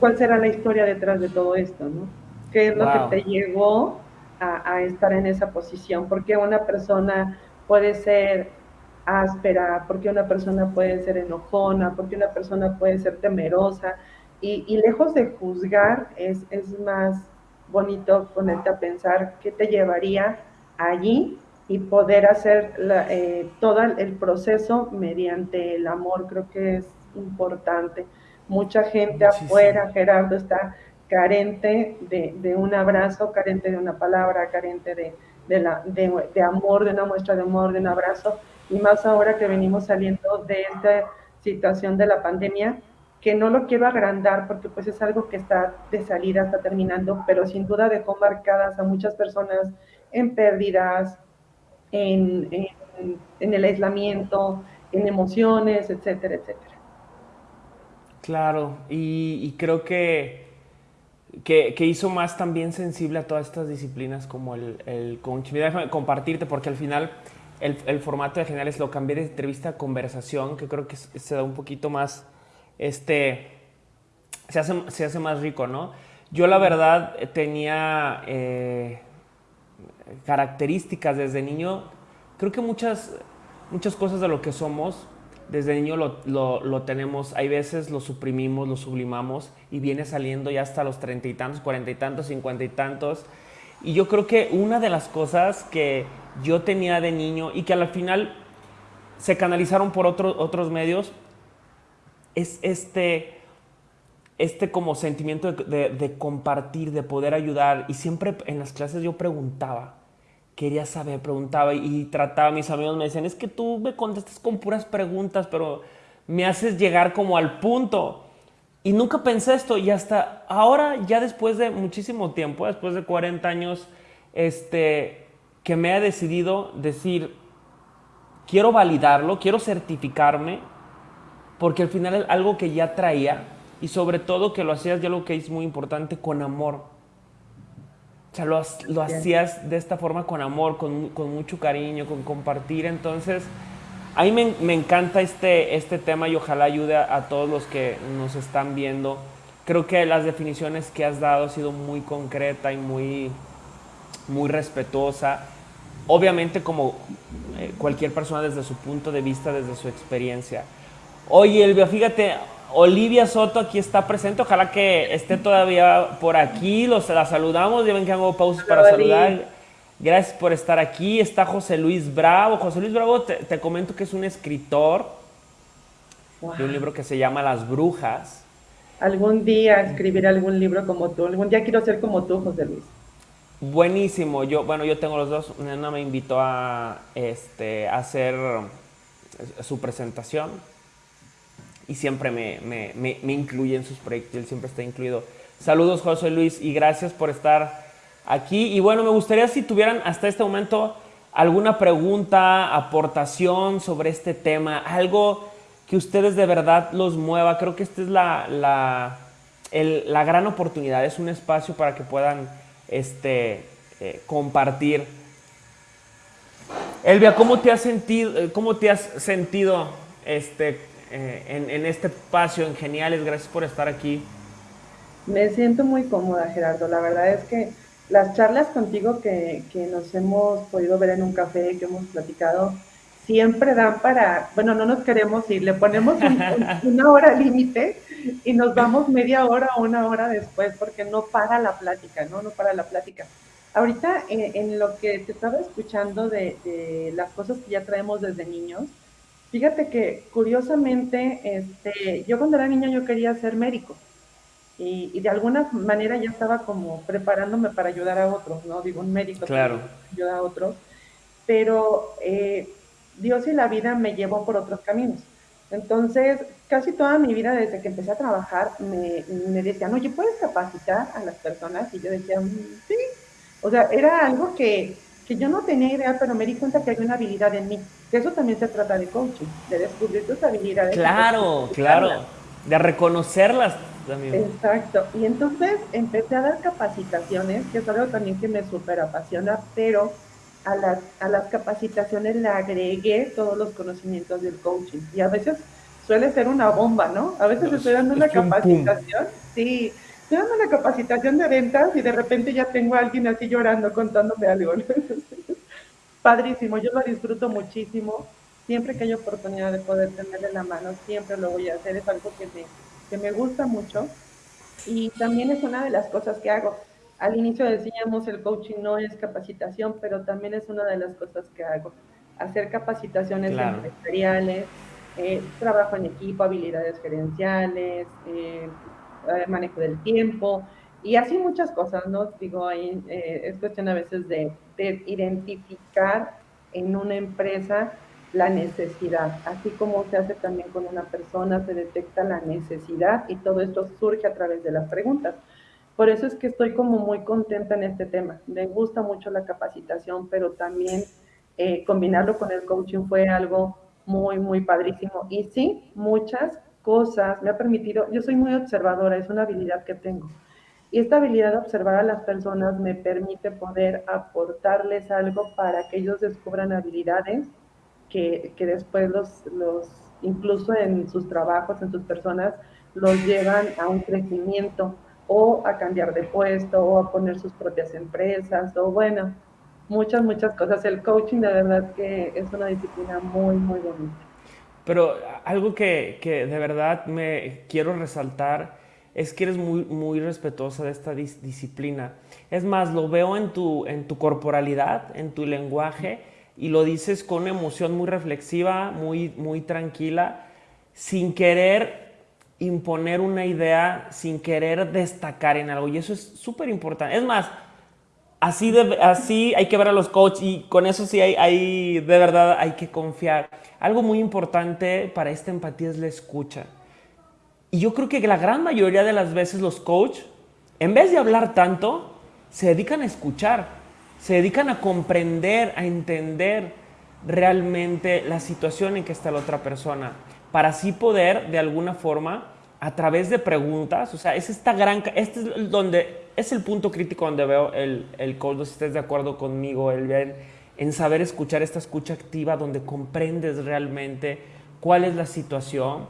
cuál será la historia detrás de todo esto, ¿no? ¿Qué es lo wow. que te llevó a, a, estar en esa posición? ¿Por qué una persona puede ser áspera? ¿Por qué una persona puede ser enojona? ¿Por qué una persona puede ser temerosa? Y, y lejos de juzgar, es, es más bonito ponerte a pensar qué te llevaría allí y poder hacer la, eh, todo el proceso mediante el amor, creo que es importante. Mucha gente Muchísimo. afuera, Gerardo, está carente de, de, un abrazo, carente de una palabra, carente de, de, la, de, de amor, de una muestra de amor, de un abrazo, y más ahora que venimos saliendo de esta situación de la pandemia, que no lo quiero agrandar porque pues es algo que está de salida, está terminando, pero sin duda dejó marcadas a muchas personas en pérdidas, en, en, el aislamiento, en emociones, etcétera, etcétera. Claro, y, creo que, que, hizo más también sensible a todas estas disciplinas como el, el coaching. Déjame compartirte porque al final el, el, formato de generales lo cambié de entrevista a conversación, que creo que se da un poquito más, este, se hace, se hace más rico, ¿no? Yo la verdad tenía... Eh, características desde niño, creo que muchas, muchas cosas de lo que somos desde niño lo, lo, tenemos, hay veces lo suprimimos, lo sublimamos y viene saliendo ya hasta los treinta y tantos, cuarenta y tantos, cincuenta y tantos. Y yo creo que una de las cosas que yo tenía de niño y que al final se canalizaron por otro, otros medios es este, este como sentimiento de, de, compartir, de poder ayudar. Y siempre en las clases yo preguntaba, quería saber, preguntaba y, y trataba, mis amigos me decían, es que tú me contestas con puras preguntas, pero me haces llegar como al punto. Y nunca pensé esto y hasta ahora, ya después de muchísimo tiempo, después de 40 años, este, que me he decidido decir, quiero validarlo, quiero certificarme, porque al final es algo que ya traía y sobre todo que lo hacías, ya lo que es muy importante, con amor. O sea, lo, lo hacías de esta forma con amor, con, con, mucho cariño, con compartir. Entonces, a mí me, me encanta este, este tema y ojalá ayude a, a, todos los que nos están viendo. Creo que las definiciones que has dado ha sido muy concreta y muy, muy respetuosa. Obviamente como eh, cualquier persona desde su punto de vista, desde su experiencia. Oye, Elvia, fíjate, Olivia Soto aquí está presente. Ojalá que esté todavía por aquí. Los, la saludamos. Ya ven que hago pausas para saludar. Gracias por estar aquí. Está José Luis Bravo. José Luis Bravo, te, te comento que es un escritor wow. de un libro que se llama Las Brujas. Algún día escribiré algún libro como tú. Algún día quiero ser como tú, José Luis. Buenísimo. Yo, bueno, yo tengo los dos. Nena me invitó a, este, a hacer su presentación y siempre me, me, me, incluye en sus proyectos, él siempre está incluido. Saludos José Luis y gracias por estar aquí. Y bueno, me gustaría si tuvieran hasta este momento alguna pregunta, aportación sobre este tema, algo que ustedes de verdad los mueva. Creo que esta es la, la, la gran oportunidad, es un espacio para que puedan este, eh, compartir. Elvia, ¿cómo te has sentido, eh, cómo te has sentido este, eh, en, en, este espacio en Geniales. Gracias por estar aquí. Me siento muy cómoda, Gerardo. La verdad es que las charlas contigo que, que nos hemos podido ver en un café, que hemos platicado, siempre dan para, bueno, no nos queremos ir, le ponemos un, [LAUGHS] un, una hora límite y nos vamos media hora o una hora después porque no para la plática, ¿no? No para la plática. Ahorita en, en lo que te estaba escuchando de, de, las cosas que ya traemos desde niños, Fíjate que curiosamente, este, yo cuando era niña yo quería ser médico y, y, de alguna manera ya estaba como preparándome para ayudar a otros, ¿no? Digo, un médico claro. ayuda a otros, pero eh, Dios y la vida me llevó por otros caminos. Entonces, casi toda mi vida, desde que empecé a trabajar, me, me decían, oye, ¿puedes capacitar a las personas? Y yo decía, mm, sí. O sea, era algo que, que yo no tenía idea, pero me di cuenta que hay una habilidad en mí. Que eso también se trata de coaching, de descubrir tus habilidades. Claro, claro, de reconocerlas también. Exacto. Y entonces empecé a dar capacitaciones, que es algo también que me súper apasiona, pero a las, a las capacitaciones le agregué todos los conocimientos del coaching. Y a veces suele ser una bomba, ¿no? A veces estoy dando una capacitación, sí, estoy dando una capacitación de ventas y de repente ya tengo a alguien así llorando contándome algo. [LAUGHS] Padrísimo, yo lo disfruto muchísimo. Siempre que hay oportunidad de poder tenerle la mano, siempre lo voy a hacer. Es algo que me, que me gusta mucho. Y también es una de las cosas que hago. Al inicio decíamos el coaching no es capacitación, pero también es una de las cosas que hago. Hacer capacitaciones claro. empresariales, eh, trabajo en equipo, habilidades gerenciales, eh, manejo del tiempo y así muchas cosas, ¿no? Digo, ahí eh, es cuestión a veces de, de, identificar en una empresa la necesidad, así como se hace también con una persona, se detecta la necesidad y todo esto surge a través de las preguntas. Por eso es que estoy como muy contenta en este tema. Me gusta mucho la capacitación, pero también eh, combinarlo con el coaching fue algo muy, muy padrísimo. Y sí, muchas cosas, me ha permitido, yo soy muy observadora, es una habilidad que tengo. Y esta habilidad de observar a las personas me permite poder aportarles algo para que ellos descubran habilidades que, que después los, los, incluso en sus trabajos, en sus personas, los llevan a un crecimiento o a cambiar de puesto o a poner sus propias empresas o bueno, muchas, muchas cosas. El coaching de verdad que es una disciplina muy, muy bonita. Pero algo que, que, de verdad me quiero resaltar es que eres muy, muy respetuosa de esta dis disciplina. Es más, lo veo en tu, en tu corporalidad, en tu lenguaje, y lo dices con una emoción muy reflexiva, muy, muy tranquila, sin querer imponer una idea, sin querer destacar en algo. Y eso es súper importante. Es más, Así, así hay que ver a los coaches y con eso sí hay, hay, de verdad hay que confiar. Algo muy importante para esta empatía es la escucha. Y yo creo que la gran mayoría de las veces los coaches, en vez de hablar tanto, se dedican a escuchar, se dedican a comprender, a entender realmente la situación en que está la otra persona, para así poder de alguna forma a través de preguntas, o sea, es esta gran, este es donde, es el punto crítico donde veo el, el coach, si estés de acuerdo conmigo, el bien, en saber escuchar esta escucha activa, donde comprendes realmente cuál es la situación,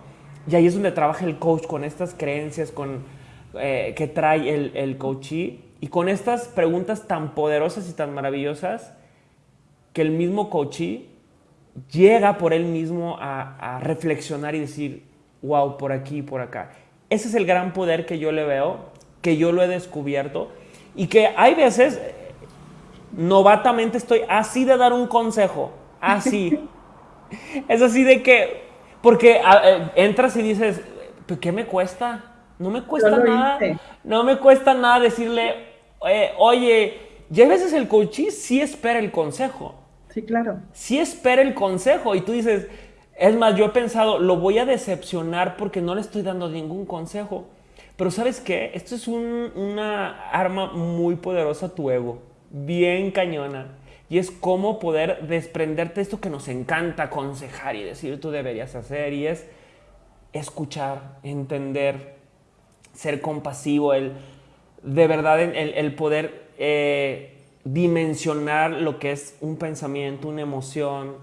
y ahí es donde trabaja el coach con estas creencias con, eh, que trae el, el y con estas preguntas tan poderosas y tan maravillosas, que el mismo coachee llega por él mismo a, a reflexionar y decir, wow, por aquí, por acá. Ese es el gran poder que yo le veo, que yo lo he descubierto y que hay veces, novatamente estoy así de dar un consejo, así. [LAUGHS] es así de que, porque eh, entras y dices, ¿qué me cuesta? No me cuesta nada, no me cuesta nada decirle, eh, oye, ya a veces el coachí sí espera el consejo. Sí, claro. Sí espera el consejo y tú dices, es más, yo he pensado, lo voy a decepcionar porque no le estoy dando ningún consejo. Pero sabes qué? Esto es una arma muy poderosa tu ego, bien cañona. Y es cómo poder desprenderte de esto que nos encanta aconsejar y decir tú deberías hacer. Y es escuchar, entender, ser compasivo, el, de verdad el, poder eh, dimensionar lo que es un pensamiento, una emoción,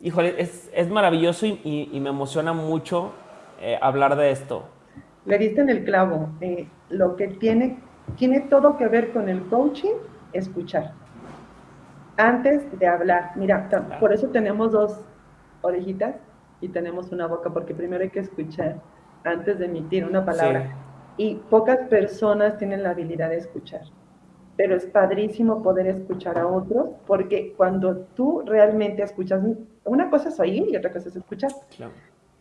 híjole, es, es maravilloso y, y, me emociona mucho eh, hablar de esto. Le diste en el clavo. Eh, lo que tiene, tiene todo que ver con el coaching, escuchar. Antes de hablar. Mira, por eso tenemos dos orejitas y tenemos una boca, porque primero hay que escuchar antes de emitir una palabra. Y pocas personas tienen la habilidad de escuchar pero es padrísimo poder escuchar a otros, porque cuando tú realmente escuchas, una cosa es oír y otra cosa es escuchar.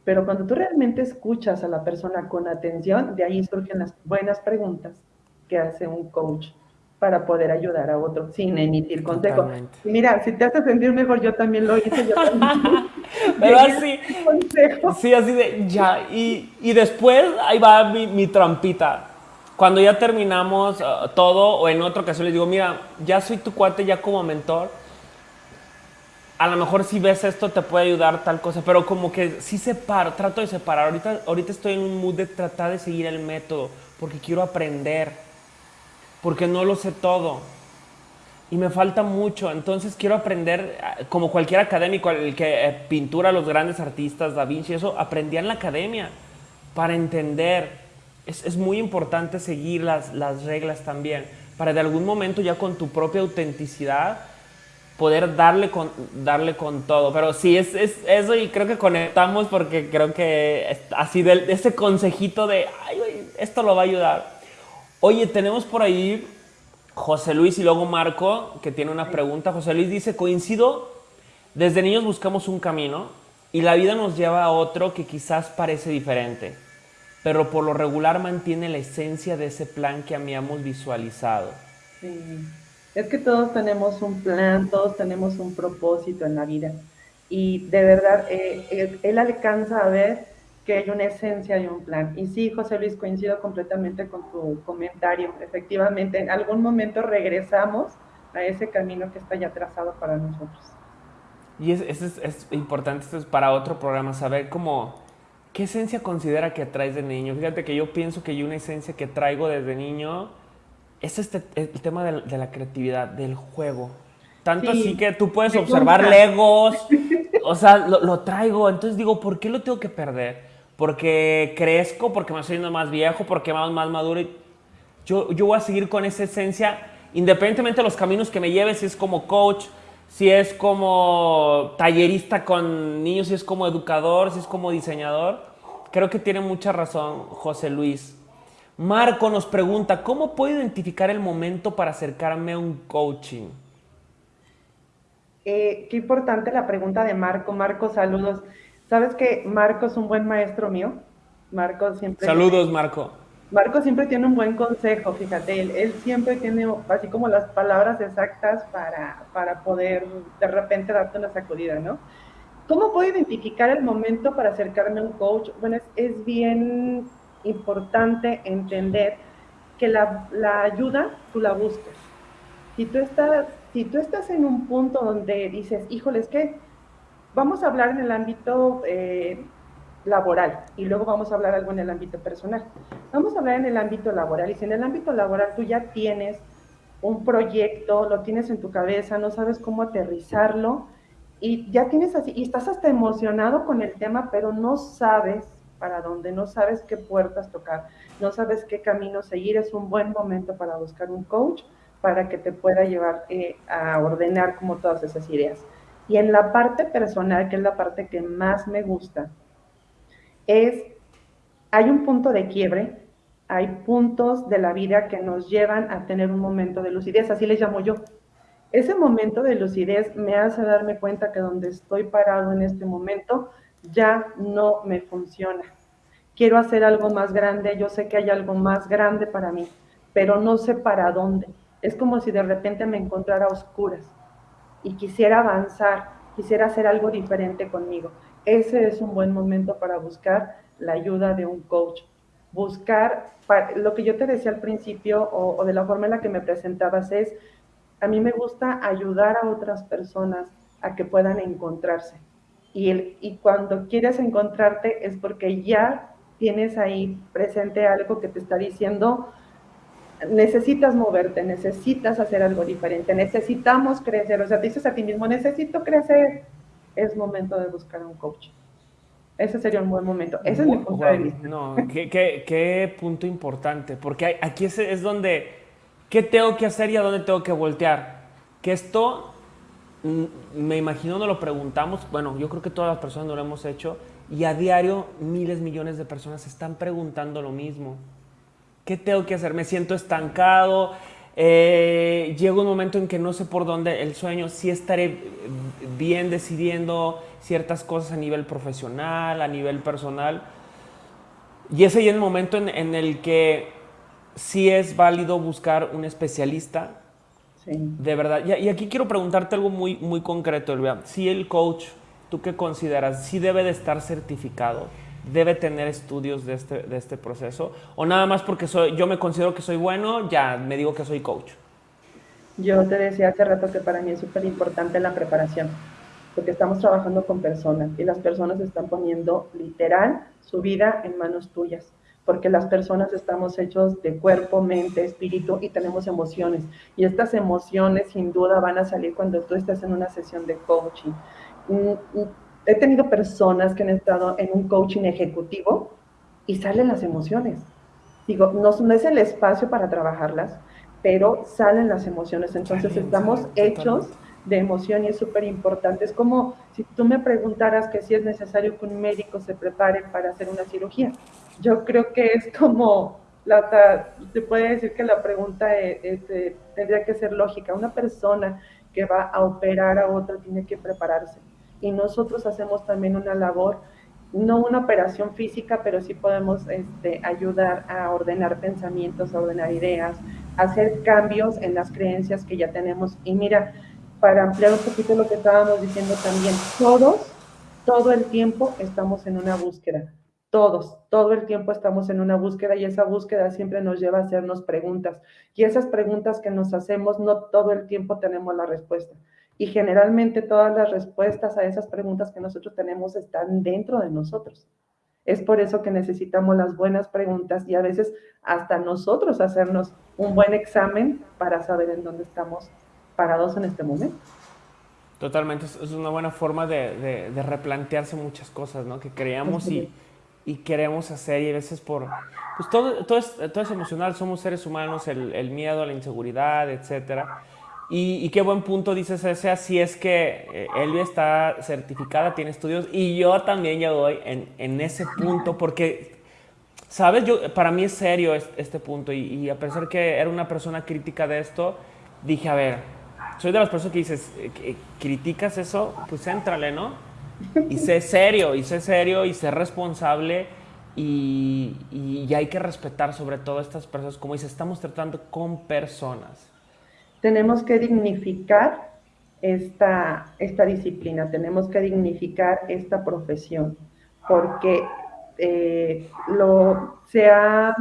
Pero cuando tú realmente escuchas a la persona con atención, de ahí surgen las buenas preguntas que hace un coach para poder ayudar a otro sin emitir consejo. Mira, si te hace sentir mejor, yo también lo hice. Yo también. Pero [LAUGHS] así, sí, así de ya. Y, y después ahí va mi, mi trampita cuando ya terminamos uh, todo o en otra ocasión les digo, mira, ya soy tu cuate ya como mentor, a lo mejor si ves esto te puede ayudar tal cosa, pero como que sí separo, trato de separar. Ahorita, ahorita estoy en un mood de tratar de seguir el método porque quiero aprender, porque no lo sé todo y me falta mucho. Entonces quiero aprender, uh, como cualquier académico, el que eh, pintura los grandes artistas, Da Vinci, eso aprendía en la academia para entender es, muy importante seguir las, las reglas también, para de algún momento ya con tu propia autenticidad poder darle con, darle con todo. Pero sí, es, es eso y creo que conectamos porque creo que así de ese consejito de, ay, esto lo va a ayudar. Oye, tenemos por ahí José Luis y luego Marco, que tiene una pregunta. José Luis dice, coincido, desde niños buscamos un camino y la vida nos lleva a otro que quizás parece diferente pero por lo regular mantiene la esencia de ese plan que habíamos visualizado. Sí. Es que todos tenemos un plan, todos tenemos un propósito en la vida. Y de verdad, eh, él, alcanza a ver que hay una esencia y un plan. Y sí, José Luis, coincido completamente con tu comentario. Efectivamente, en algún momento regresamos a ese camino que está ya trazado para nosotros. Y es, es, es importante, esto es para otro programa, saber cómo ¿Qué esencia considera que traes de niño? Fíjate que yo pienso que yo una esencia que traigo desde niño es este, el tema de, la creatividad, del juego. Tanto así que tú puedes observar legos, [LAUGHS] o sea, lo, traigo. Entonces digo, ¿por qué lo tengo que perder? Porque crezco, porque me estoy yendo más viejo, porque más, más maduro. Yo, yo voy a seguir con esa esencia, independientemente de los caminos que me lleve, si es como coach, si es como tallerista con niños, si es como educador, si es como diseñador. Creo que tiene mucha razón José Luis. Marco nos pregunta, ¿cómo puedo identificar el momento para acercarme a un coaching? Eh, qué importante la pregunta de Marco. Marco, saludos. ¿Sabes que Marco es un buen maestro mío? Marco siempre... Saludos, Marco. Marco siempre tiene un buen consejo, fíjate, él, él, siempre tiene así como las palabras exactas para, para poder de repente darte una sacudida, ¿no? ¿Cómo puedo identificar el momento para acercarme a un coach? Bueno, es, es bien importante entender que la, la, ayuda tú la buscas. Si tú, estás, si tú estás en un punto donde dices, híjole, es que vamos a hablar en el ámbito eh, laboral y luego vamos a hablar algo en el ámbito personal. Vamos a hablar en el ámbito laboral y si en el ámbito laboral tú ya tienes un proyecto, lo tienes en tu cabeza, no sabes cómo aterrizarlo y ya tienes así, y estás hasta emocionado con el tema, pero no sabes para dónde, no sabes qué puertas tocar, no sabes qué camino seguir, es un buen momento para buscar un coach para que te pueda llevar eh, a ordenar como todas esas ideas. Y en la parte personal, que es la parte que más me gusta, es, hay un punto de quiebre, hay puntos de la vida que nos llevan a tener un momento de lucidez, así les llamo yo. Ese momento de lucidez me hace darme cuenta que donde estoy parado en este momento ya no me funciona. Quiero hacer algo más grande, yo sé que hay algo más grande para mí, pero no sé para dónde. Es como si de repente me encontrara a oscuras y quisiera avanzar, quisiera hacer algo diferente conmigo ese es un buen momento para buscar la ayuda de un coach. Buscar, lo que yo te decía al principio o, de la forma en la que me presentabas es, a mí me gusta ayudar a otras personas a que puedan encontrarse. Y, el, y cuando quieres encontrarte es porque ya tienes ahí presente algo que te está diciendo, necesitas moverte, necesitas hacer algo diferente, necesitamos crecer. O sea, te dices a ti mismo, necesito crecer, es momento de buscar a un coach. Ese sería un buen momento. Ese es mi punto de vista. No, qué, qué, qué, punto importante, porque aquí es, es donde, ¿qué tengo que hacer y a dónde tengo que voltear? Que esto, me imagino, no lo preguntamos, bueno, yo creo que todas las personas lo hemos hecho, y a diario miles, millones de personas están preguntando lo mismo. ¿Qué tengo que hacer? Me siento estancado, eh, llega un momento en que no sé por dónde el sueño, sí estaré bien decidiendo ciertas cosas a nivel profesional, a nivel personal. Y ese es el momento en, el que sí es válido buscar un especialista. De verdad. Y, aquí quiero preguntarte algo muy, muy concreto, Elvia. Si el coach, ¿tú qué consideras? ¿Sí debe de estar certificado? debe tener estudios de este, de este proceso? ¿O nada más porque soy, yo me considero que soy bueno, ya me digo que soy coach? Yo te decía hace rato que para mí es súper importante la preparación, porque estamos trabajando con personas y las personas están poniendo literal su vida en manos tuyas, porque las personas estamos hechos de cuerpo, mente, espíritu y tenemos emociones. Y estas emociones sin duda van a salir cuando tú estés en una sesión de coaching mm, mm, he tenido personas que han estado en un coaching ejecutivo y salen las emociones. Digo, no, es el espacio para trabajarlas, pero salen las emociones. Entonces estamos hechos de emoción y es súper importante. Es como si tú me preguntaras que si es necesario que un médico se prepare para hacer una cirugía. Yo creo que es como, la, se puede decir que la pregunta eh, tendría que ser lógica. Una persona que va a operar a otra tiene que prepararse y nosotros hacemos también una labor, no una operación física, pero sí podemos este, ayudar a ordenar pensamientos, a ordenar ideas, hacer cambios en las creencias que ya tenemos. Y mira, para ampliar un poquito lo que estábamos diciendo también, todos, todo el tiempo estamos en una búsqueda. Todos, todo el tiempo estamos en una búsqueda y esa búsqueda siempre nos lleva a hacernos preguntas. Y esas preguntas que nos hacemos, no todo el tiempo tenemos la respuesta. Y generalmente todas las respuestas a esas preguntas que nosotros tenemos están dentro de nosotros. Es por eso que necesitamos las buenas preguntas y a veces hasta nosotros hacernos un buen examen para saber en dónde estamos parados en este momento. Totalmente, es una buena forma de, replantearse muchas cosas, ¿no? Que creamos y, y, queremos hacer y a veces por... Pues todo, todo, es, todo es emocional, somos seres humanos, el, el miedo, la inseguridad, etcétera y, qué buen punto dices ese, así es que eh, Elvia está certificada, tiene estudios y yo también ya doy en, en ese punto porque, ¿sabes? Yo, para mí es serio este, punto y, a pesar que era una persona crítica de esto, dije, a ver, soy de las personas que dices, eh, criticas eso, pues éntrale, ¿no? Y sé serio, y sé serio, y sé responsable y, y, hay que respetar sobre todo a estas personas. Como dice, estamos tratando con personas. Tenemos que dignificar esta, esta disciplina, tenemos que dignificar esta profesión, porque eh, lo, se ha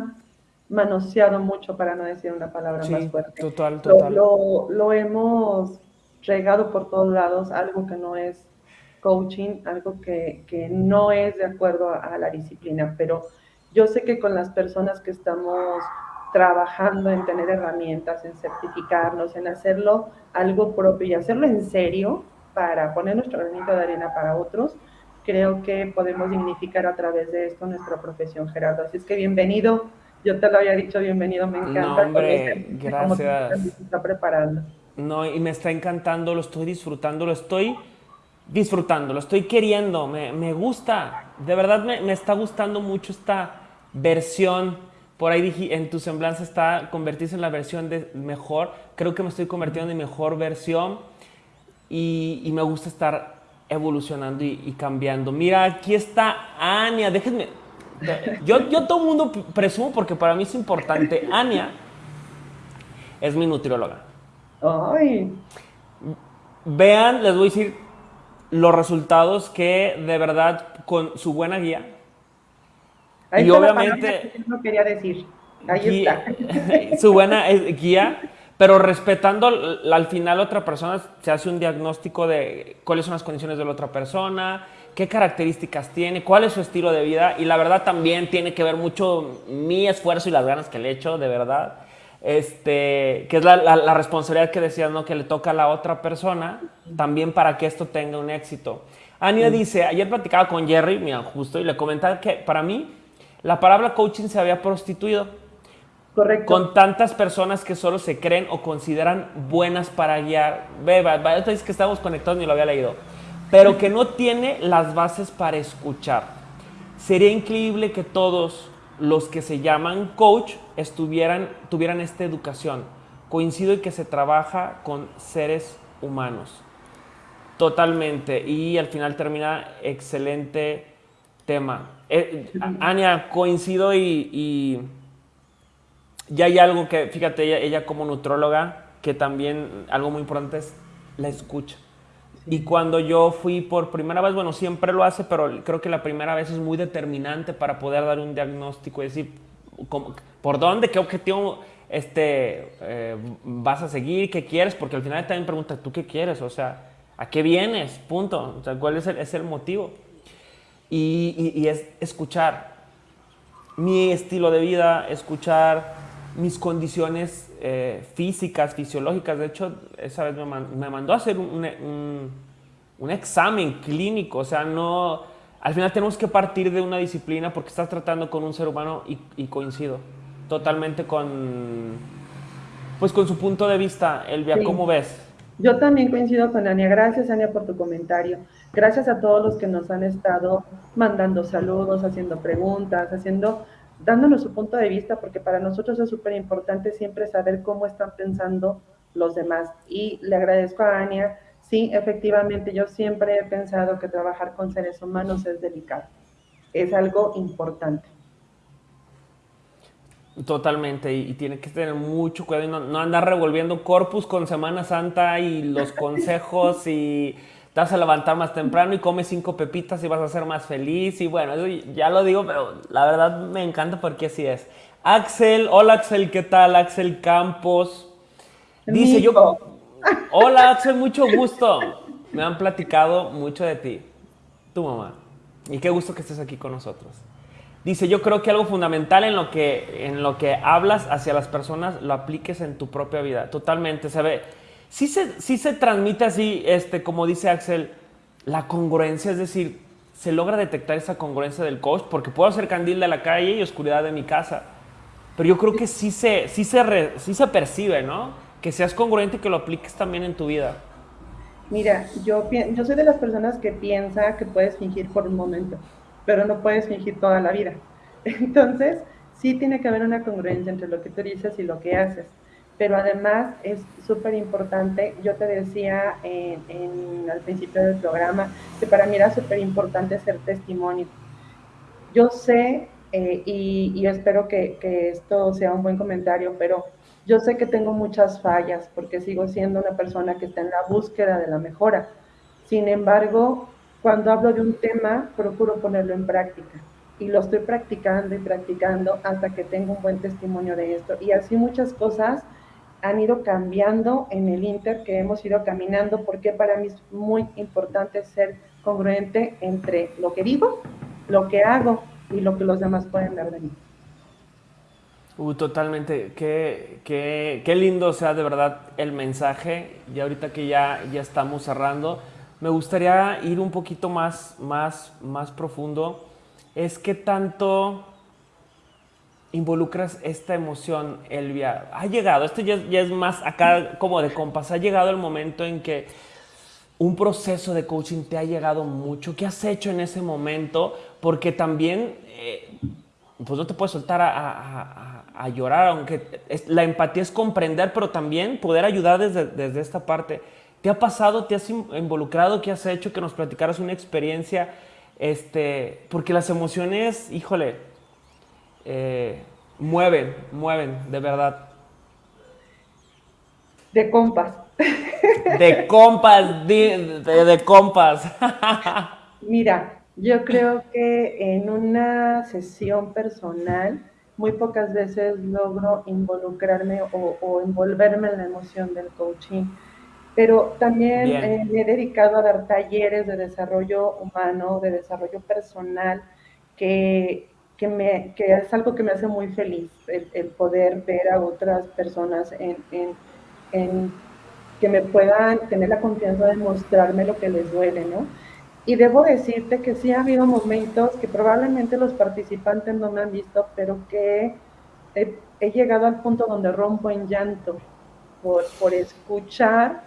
manoseado mucho, para no decir una palabra más fuerte. Total, total. Lo, lo, hemos regado por todos lados, algo que no es coaching, algo que, que no es de acuerdo a, a la disciplina, pero yo sé que con las personas que estamos trabajando en tener herramientas, en certificarnos, en hacerlo algo propio y hacerlo en serio para poner nuestro granito de arena para otros, creo que podemos dignificar a través de esto nuestra profesión, Gerardo. Así es que bienvenido, yo te lo había dicho, bienvenido, me encanta. No, hombre, gracias. está preparando. No, y me está encantando, lo estoy disfrutando, lo estoy disfrutando, lo estoy queriendo, me, me gusta, de verdad me, me está gustando mucho esta versión por ahí dije, en tu semblanza está convertirse en la versión de mejor. Creo que me estoy convirtiendo en mi mejor versión y, me gusta estar evolucionando y, cambiando. Mira, aquí está Ania. Déjenme. Yo, yo todo el mundo presumo porque para mí es importante. Ania es mi nutrióloga. Ay. Vean, les voy a decir los resultados que de verdad con su buena guía y obviamente... no quería decir. Ahí está. [LAUGHS] Su buena guía, pero respetando al final otra persona, se hace un diagnóstico de cuáles son las condiciones de la otra persona, qué características tiene, cuál es su estilo de vida. Y la verdad también tiene que ver mucho mi esfuerzo y las ganas que le echo, de verdad. Este, que es la, responsabilidad que decías, ¿no? Que le toca a la otra persona también para que esto tenga un éxito. Ania dice, ayer platicaba con Jerry, mira, justo, y le comentaba que para mí la palabra coaching se había prostituido. Correcto. Con tantas personas que solo se creen o consideran buenas para guiar. Ve, vaya, que estamos conectados ni lo había leído. Pero que no tiene las bases para escuchar. Sería increíble que todos los que se llaman coach estuvieran, tuvieran esta educación. Coincido en que se trabaja con seres humanos. Totalmente. Y al final termina excelente tema. Eh, Ania, coincido y, ya hay algo que, fíjate, ella, como nutróloga, que también algo muy importante es la escucha. Y cuando yo fui por primera vez, bueno, siempre lo hace, pero creo que la primera vez es muy determinante para poder dar un diagnóstico y decir por dónde, qué objetivo este, eh, vas a seguir, qué quieres, porque al final también pregunta, ¿tú qué quieres? O sea, ¿a qué vienes? Punto. O sea, ¿cuál es el, es el motivo? y, es escuchar mi estilo de vida, escuchar mis condiciones eh, físicas, fisiológicas. De hecho, esa vez me, mandó a hacer un, un, examen clínico. O sea, no. Al final tenemos que partir de una disciplina porque estás tratando con un ser humano y, coincido totalmente con. Pues con su punto de vista, Elvia, ¿cómo ves? Yo también coincido con Ania. Gracias, Ania, por tu comentario. Gracias a todos los que nos han estado mandando saludos, haciendo preguntas, haciendo, dándonos su punto de vista, porque para nosotros es súper importante siempre saber cómo están pensando los demás. Y le agradezco a Ania. Sí, efectivamente, yo siempre he pensado que trabajar con seres humanos es delicado. Es algo importante. Totalmente, y, tiene que tener mucho cuidado y no, andar revolviendo corpus con Semana Santa y los consejos y te vas a levantar más temprano y comes cinco pepitas y vas a ser más feliz. Y bueno, eso ya lo digo, pero la verdad me encanta porque así es. Axel, hola Axel, ¿qué tal? Axel Campos. Dice yo, [LAUGHS] hola Axel, mucho gusto. Me han platicado mucho de ti, tu mamá. Y qué gusto que estés aquí con nosotros. Dice, yo creo que algo fundamental en lo que, en lo que hablas hacia las personas lo apliques en tu propia vida. Totalmente, se ve. Sí se, sí se transmite así, este, como dice Axel, la congruencia, es decir, se logra detectar esa congruencia del coach, porque puedo hacer candil de la calle y oscuridad de mi casa. Pero yo creo que sí se, sí se, sí se percibe, ¿no? Que seas congruente y que lo apliques también en tu vida. Mira, yo, yo soy de las personas que piensa que puedes fingir por un momento pero no puedes fingir toda la vida. [LAUGHS] Entonces, sí tiene que haber una congruencia entre lo que tú dices y lo que haces. Pero además es súper importante, yo te decía en, al principio del programa, que para mí era súper importante ser testimonio. Yo sé eh, y, espero que, que, esto sea un buen comentario, pero yo sé que tengo muchas fallas porque sigo siendo una persona que está en la búsqueda de la mejora. Sin embargo, cuando hablo de un tema, procuro ponerlo en práctica y lo estoy practicando y practicando hasta que tengo un buen testimonio de esto. Y así muchas cosas han ido cambiando en el Inter que hemos ido caminando porque para mí es muy importante ser congruente entre lo que digo, lo que hago y lo que los demás pueden ver de mí. Uh, totalmente. Qué, qué, qué, lindo sea de verdad el mensaje. Y ahorita que ya, ya estamos cerrando, me gustaría ir un poquito más, más, más profundo. Es que tanto involucras esta emoción, Elvia. Ha llegado, esto ya, es más acá como de compas, ha llegado el momento en que un proceso de coaching te ha llegado mucho. ¿Qué has hecho en ese momento? Porque también, eh, pues no te puedes soltar a, a, llorar, aunque la empatía es comprender, pero también poder ayudar desde, desde esta parte. ¿Te ha pasado, te has involucrado, qué has hecho, que nos platicaras una experiencia? Este, porque las emociones, híjole, eh, mueven, mueven, de verdad. De compas. De [LAUGHS] compas, de, de, compas. [LAUGHS] Mira, yo creo que en una sesión personal muy pocas veces logro involucrarme o, envolverme en la emoción del coaching, pero también eh, me he dedicado a dar talleres de desarrollo humano, de desarrollo personal, que, que, me, que es algo que me hace muy feliz, el, poder ver a otras personas en, en, en que me puedan tener la confianza de mostrarme lo que les duele, ¿no? Y debo decirte que sí ha habido momentos que probablemente los participantes no me han visto, pero que he, llegado al punto donde rompo en llanto por, por escuchar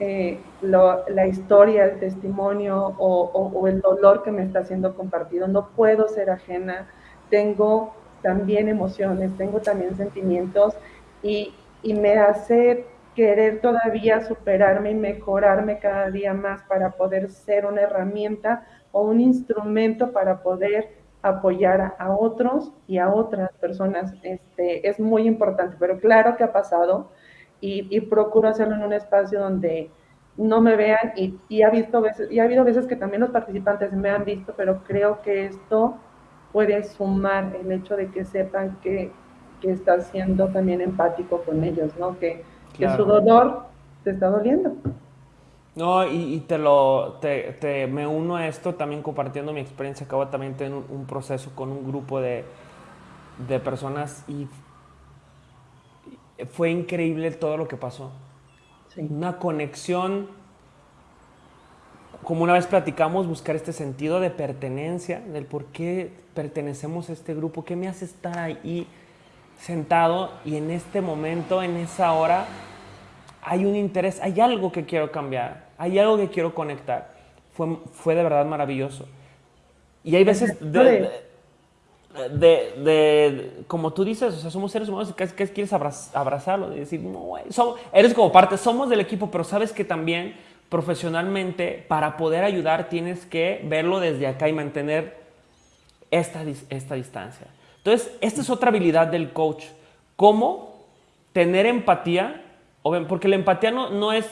eh, la historia, el testimonio o, o, el dolor que me está siendo compartido. No puedo ser ajena, tengo también emociones, tengo también sentimientos y, y me hace querer todavía superarme y mejorarme cada día más para poder ser una herramienta o un instrumento para poder apoyar a, otros y a otras personas. Este, es muy importante, pero claro que ha pasado y, procuro hacerlo en un espacio donde no me vean y, ha visto veces, y ha habido veces que también los participantes me han visto, pero creo que esto puede sumar el hecho de que sepan que, que estás siendo también empático con ellos, ¿no? Que, que su dolor te está doliendo. No, y, te lo, te, me uno a esto también compartiendo mi experiencia. Acabo también tener un, proceso con un grupo de, de, personas y fue increíble todo lo que pasó. Una conexión, como una vez platicamos, buscar este sentido de pertenencia, del por qué pertenecemos a este grupo, qué me hace estar ahí sentado y en este momento, en esa hora, hay un interés, hay algo que quiero cambiar, hay algo que quiero conectar. Fue, fue de verdad maravilloso. Y hay veces de, de, como tú dices, o sea, somos seres humanos que, que quieres abrazarlo y decir, no, eres como parte, somos del equipo, pero sabes que también profesionalmente, para poder ayudar, tienes que verlo desde acá y mantener esta, esta distancia. Entonces, esta es otra habilidad del coach. Cómo tener empatía, porque la empatía no, no es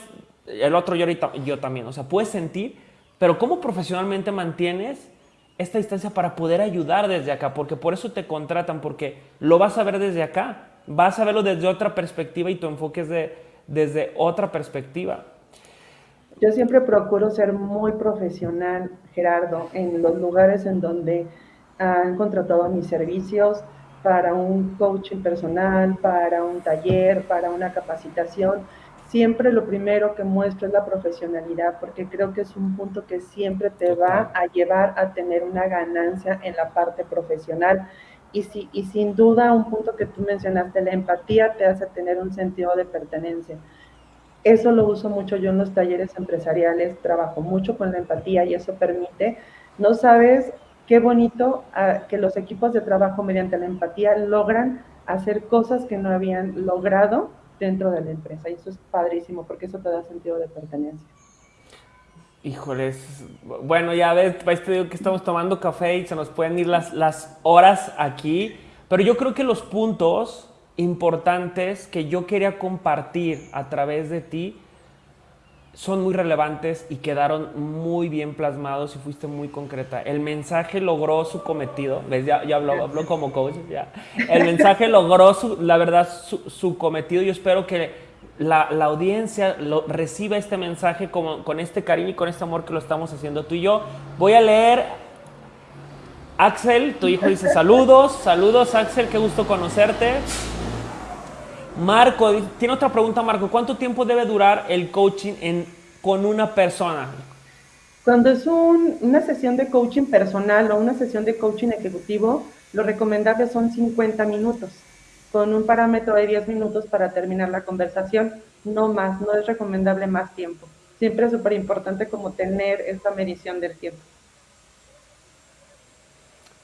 el otro yo, ahorita, yo también, o sea, puedes sentir, pero cómo profesionalmente mantienes esta distancia para poder ayudar desde acá, porque por eso te contratan, porque lo vas a ver desde acá, vas a verlo desde otra perspectiva y tu enfoque es de, desde otra perspectiva. Yo siempre procuro ser muy profesional, Gerardo, en los lugares en donde han contratado mis servicios para un coaching personal, para un taller, para una capacitación. Siempre lo primero que muestro es la profesionalidad, porque creo que es un punto que siempre te va a llevar a tener una ganancia en la parte profesional. Y, si, y sin duda, un punto que tú mencionaste, la empatía te hace tener un sentido de pertenencia. Eso lo uso mucho yo en los talleres empresariales, trabajo mucho con la empatía y eso permite, no sabes qué bonito ah, que los equipos de trabajo mediante la empatía logran hacer cosas que no habían logrado dentro de la empresa. Y eso es padrísimo porque eso te da sentido de pertenencia. Híjoles, bueno, ya ves, pues te digo que estamos tomando café y se nos pueden ir las, las horas aquí, pero yo creo que los puntos importantes que yo quería compartir a través de ti son muy relevantes y quedaron muy bien plasmados y fuiste muy concreta. El mensaje logró su cometido, ¿ves? Ya, ya hablo, hablo, como coach, ya. El mensaje logró, su, la verdad, su, su, cometido. Yo espero que la, la audiencia reciba este mensaje como, con este cariño y con este amor que lo estamos haciendo tú y yo. Voy a leer. Axel, tu hijo dice saludos, saludos Axel, qué gusto conocerte. Marco, tiene otra pregunta, Marco. ¿Cuánto tiempo debe durar el coaching en, con una persona? Cuando es un, una sesión de coaching personal o una sesión de coaching ejecutivo, lo recomendable son 50 minutos, con un parámetro de 10 minutos para terminar la conversación, no más, no es recomendable más tiempo. Siempre es súper importante como tener esta medición del tiempo.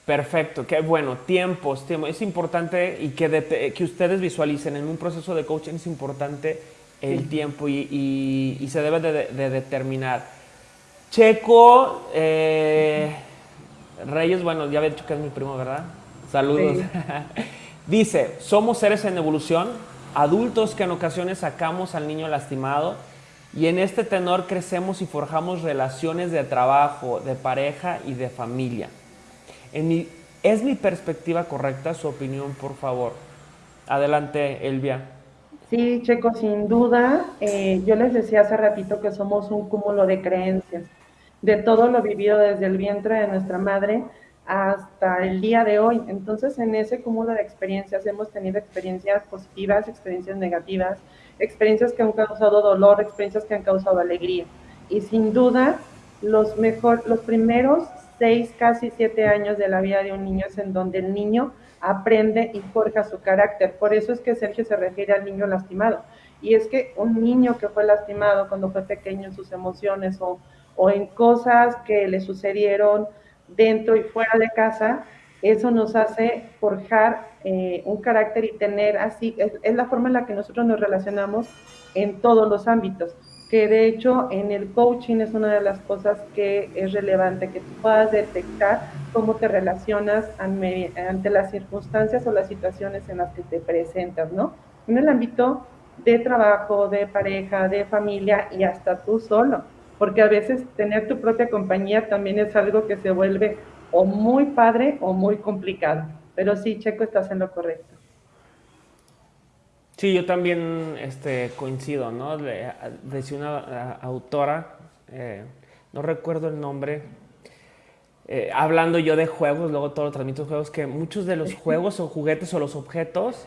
Perfecto, qué bueno, tiempos, tiempo. Es importante y que, que ustedes visualicen en un proceso de coaching es importante el sí. tiempo y, y, y, se debe de, de determinar. Checo eh, Reyes, bueno, ya había dicho que es mi primo, ¿verdad? Saludos. Sí. [LAUGHS] Dice, somos seres en evolución, adultos que en ocasiones sacamos al niño lastimado y en este tenor crecemos y forjamos relaciones de trabajo, de pareja y de familia. ¿Es mi perspectiva correcta? Su opinión, por favor. Adelante, Elvia. Sí, Checo, sin duda. Eh, yo les decía hace ratito que somos un cúmulo de creencias, de todo lo vivido desde el vientre de nuestra madre hasta el día de hoy. Entonces, en ese cúmulo de experiencias hemos tenido experiencias positivas, experiencias negativas, experiencias que han causado dolor, experiencias que han causado alegría. Y sin duda, los, mejor, los primeros seis, casi siete años de la vida de un niño es en donde el niño aprende y forja su carácter. Por eso es que Sergio se refiere al niño lastimado. Y es que un niño que fue lastimado cuando fue pequeño en sus emociones o, o en cosas que le sucedieron dentro y fuera de casa, eso nos hace forjar eh, un carácter y tener así, es, es la forma en la que nosotros nos relacionamos en todos los ámbitos que de hecho en el coaching es una de las cosas que es relevante, que tú puedas detectar cómo te relacionas ante las circunstancias o las situaciones en las que te presentas, ¿no? En el ámbito de trabajo, de pareja, de familia y hasta tú solo, porque a veces tener tu propia compañía también es algo que se vuelve o muy padre o muy complicado. Pero sí, Checo, estás en lo correcto. Sí, yo también este, coincido, ¿no? De, decía una autora, eh, no recuerdo el nombre, eh, hablando yo de juegos, luego todo lo transmito juegos, que muchos de los [LAUGHS] juegos o juguetes o los objetos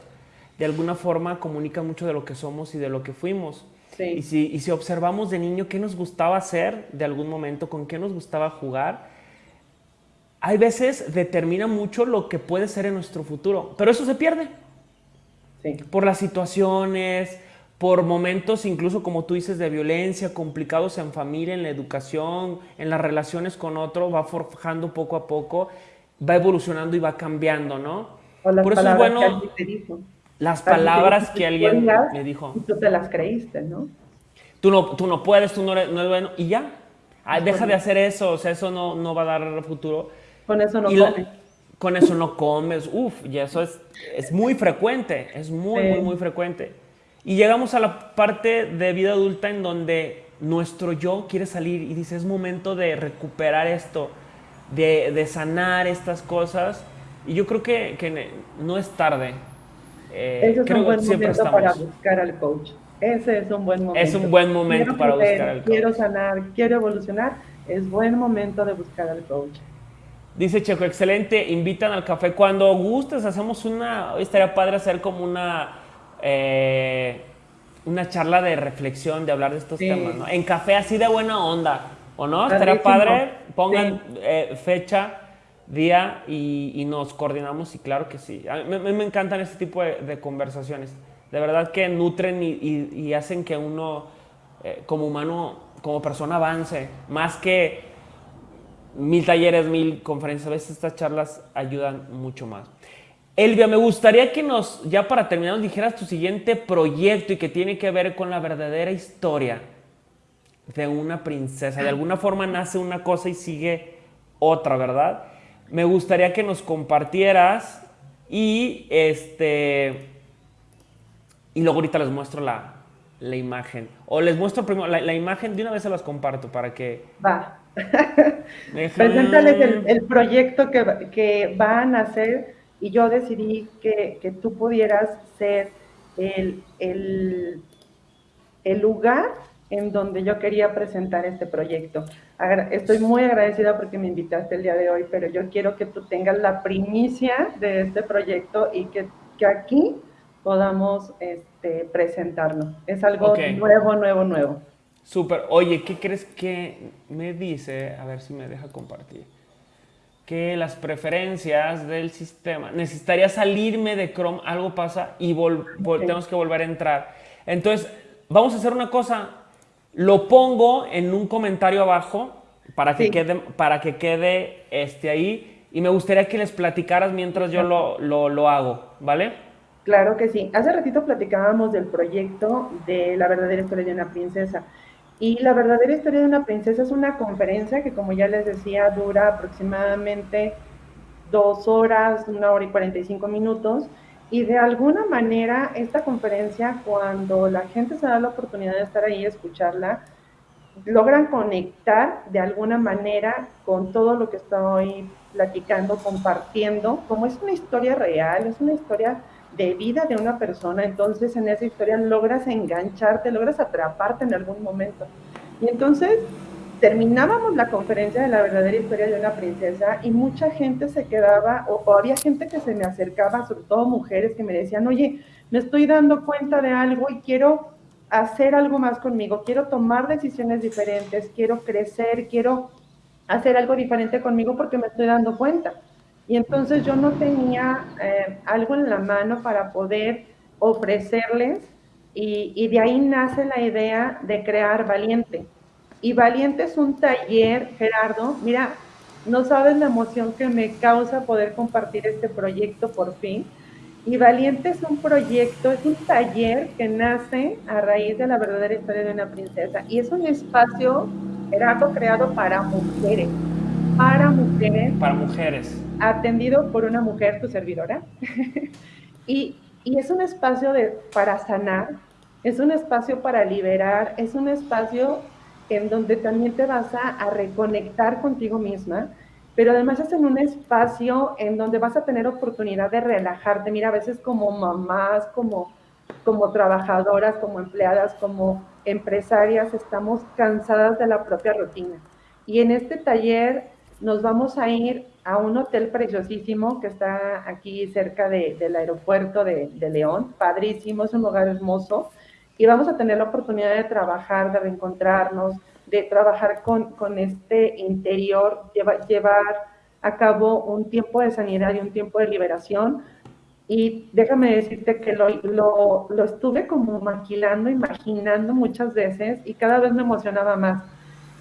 de alguna forma comunican mucho de lo que somos y de lo que fuimos. Sí. Y, si, y si observamos de niño qué nos gustaba hacer de algún momento, con qué nos gustaba jugar, hay veces determina mucho lo que puede ser en nuestro futuro, pero eso se pierde. Sí. Por las situaciones, por momentos incluso como tú dices de violencia, complicados en familia, en la educación, en las relaciones con otro, va forjando poco a poco, va evolucionando y va cambiando, ¿no? por eso es bueno que dijo. las palabras que alguien me dijo. Y tú te las creíste, ¿no? Tú no, tú no puedes, tú no eres, no eres bueno, y ya. Ay, deja de hacer eso, o sea, eso no, no va a dar futuro. Con eso no comes con eso no comes, uff, y eso es, es muy frecuente, es muy, muy, muy frecuente. Y llegamos a la parte de vida adulta en donde nuestro yo quiere salir y dice, es momento de recuperar esto, de, de sanar estas cosas. Y yo creo que, que no es tarde. Eh, Ese es creo un buen momento estamos. para buscar al coach. Ese es un buen momento. Es un buen momento quiero para crecer, buscar al coach. Quiero sanar, quiero evolucionar. Es buen momento de buscar al coach. Dice Checo, excelente, invitan al café cuando gustes, hacemos una, estaría padre hacer como una, eh, una charla de reflexión, de hablar de estos sí. temas, ¿no? En café así de buena onda, ¿o no? Estaría padre, pongan sí. eh, fecha, día y, y, nos coordinamos y claro que sí. A mí, me, me encantan este tipo de, de, conversaciones, de verdad que nutren y, y, y hacen que uno eh, como humano, como persona avance, más que mil talleres, mil conferencias, a veces estas charlas ayudan mucho más. Elvia, me gustaría que nos, ya para terminar, nos dijeras tu siguiente proyecto y que tiene que ver con la verdadera historia de una princesa. De alguna forma nace una cosa y sigue otra, ¿verdad? Me gustaría que nos compartieras y este y luego ahorita les muestro la, imagen. O les muestro primero la, imagen, de una vez se las comparto para que... Va. [LAUGHS] Preséntales el, proyecto que, que, van a hacer y yo decidí que, tú pudieras ser el, el, el lugar en donde yo quería presentar este proyecto. Estoy muy agradecida porque me invitaste el día de hoy, pero yo quiero que tú tengas la primicia de este proyecto y que, que aquí podamos este, presentarnos. Es algo nuevo, nuevo, nuevo. Súper. Oye, ¿qué crees que me dice? A ver si me deja compartir. Que las preferencias del sistema. Necesitaría salirme de Chrome, algo pasa y tenemos que volver a entrar. Entonces, vamos a hacer una cosa. Lo pongo en un comentario abajo para que quede, para que quede este ahí. Y me gustaría que les platicaras mientras yo lo, lo, lo hago, ¿vale? Claro que sí. Hace ratito platicábamos del proyecto de la verdadera historia de una princesa. Y la verdadera historia de una princesa es una conferencia que, como ya les decía, dura aproximadamente dos horas, una hora y 45 minutos. Y de alguna manera, esta conferencia, cuando la gente se da la oportunidad de estar ahí y escucharla, logran conectar de alguna manera con todo lo que estoy platicando, compartiendo, como es una historia real, es una historia de vida de una persona, entonces en esa historia logras engancharte, logras atraparte en algún momento. Y entonces terminábamos la conferencia de la verdadera historia de una princesa y mucha gente se quedaba, o, había gente que se me acercaba, sobre todo mujeres, que me decían, oye, me estoy dando cuenta de algo y quiero hacer algo más conmigo, quiero tomar decisiones diferentes, quiero crecer, quiero hacer algo diferente conmigo porque me estoy dando cuenta. Y entonces yo no tenía eh, algo en la mano para poder ofrecerles y, y, de ahí nace la idea de crear Valiente. Y Valiente es un taller, Gerardo, mira, no sabes la emoción que me causa poder compartir este proyecto por fin. Y Valiente es un proyecto, es un taller que nace a raíz de la verdadera historia de una princesa. Y es un espacio, Gerardo, creado para mujeres. Para mujeres. Para mujeres atendido por una mujer, tu servidora, [LAUGHS] y, es un espacio de, para sanar, es un espacio para liberar, es un espacio en donde también te vas a, reconectar contigo misma, pero además es en un espacio en donde vas a tener oportunidad de relajarte. Mira, a veces como mamás, como, como trabajadoras, como empleadas, como empresarias, estamos cansadas de la propia rutina. Y en este taller nos vamos a ir a un hotel preciosísimo que está aquí cerca del aeropuerto de, León, padrísimo, es un lugar hermoso, y vamos a tener la oportunidad de trabajar, de reencontrarnos, de trabajar con, con este interior, llevar a cabo un tiempo de sanidad y un tiempo de liberación. Y déjame decirte que lo, lo, lo estuve como maquilando, imaginando muchas veces y cada vez me emocionaba más.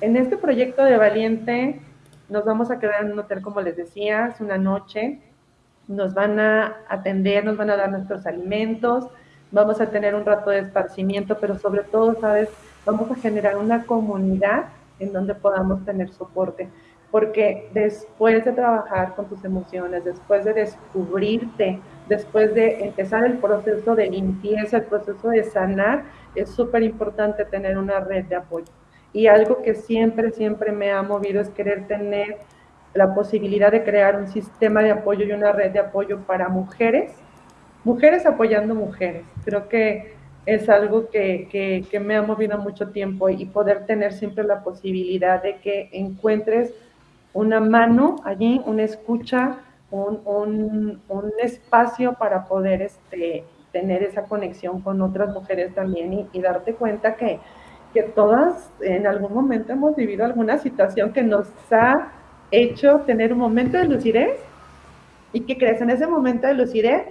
En este proyecto de Valiente, nos vamos a quedar en un hotel, como les decía, es una noche. Nos van a atender, nos van a dar nuestros alimentos, vamos a tener un rato de esparcimiento, pero sobre todo, ¿sabes? Vamos a generar una comunidad en donde podamos tener soporte. Porque después de trabajar con tus emociones, después de descubrirte, después de empezar el proceso de limpieza, el proceso de sanar, es súper importante tener una red de apoyo. Y algo que siempre, siempre me ha movido es querer tener la posibilidad de crear un sistema de apoyo y una red de apoyo para mujeres, mujeres apoyando mujeres. Creo que es algo que, me ha movido mucho tiempo y poder tener siempre la posibilidad de que encuentres una mano allí, una escucha, un, espacio para poder este, tener esa conexión con otras mujeres también y darte cuenta que que todas en algún momento hemos vivido alguna situación que nos ha hecho tener un momento de lucidez y que crees en ese momento de lucidez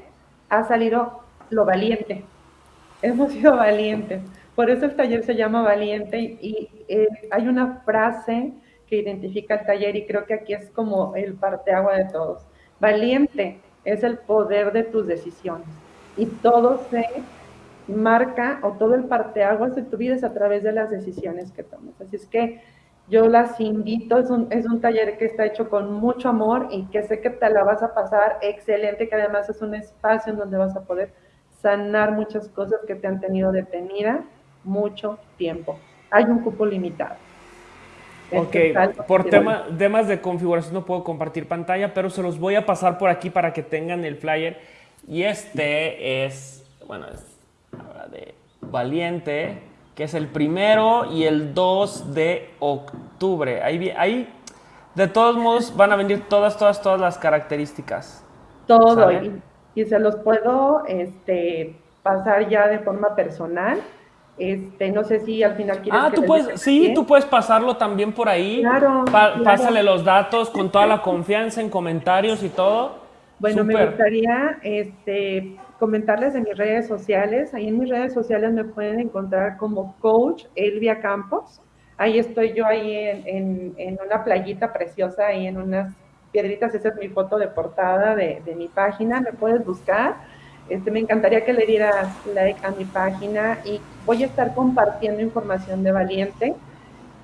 ha salido lo valiente. Hemos sido valientes. Por eso el taller se llama Valiente y, eh, hay una frase que identifica el taller y creo que aquí es como el parteagua de todos. Valiente es el poder de tus decisiones y todo se marca o todo el parteaguas de tu vida es a través de las decisiones que tomas. Así es que yo las invito, es un, es un taller que está hecho con mucho amor y que sé que te la vas a pasar excelente, que además es un espacio en donde vas a poder sanar muchas cosas que te han tenido detenida mucho tiempo. Hay un cupo limitado. Ok, por tema, temas de configuración no puedo compartir pantalla, pero se los voy a pasar por aquí para que tengan el flyer. Y este es, bueno, es de Valiente, que es el primero y el 2 de octubre. Ahí, ahí de todos modos van a venir todas, todas, todas las características. Todo, y, y, se los puedo este, pasar ya de forma personal este, no sé si al final quieres Ah, tú puedes, sí, tú puedes pasarlo también por ahí. Claro, Pásale los datos con toda la confianza en comentarios y todo. Bueno, me gustaría este, comentarles en mis redes sociales. Ahí en mis redes sociales me pueden encontrar como coach Elvia Campos. Ahí estoy yo ahí en, una playita preciosa, ahí en unas piedritas. Esa es mi foto de portada de, de mi página. Me puedes buscar este, me encantaría que le dieras like a mi página y voy a estar compartiendo información de Valiente.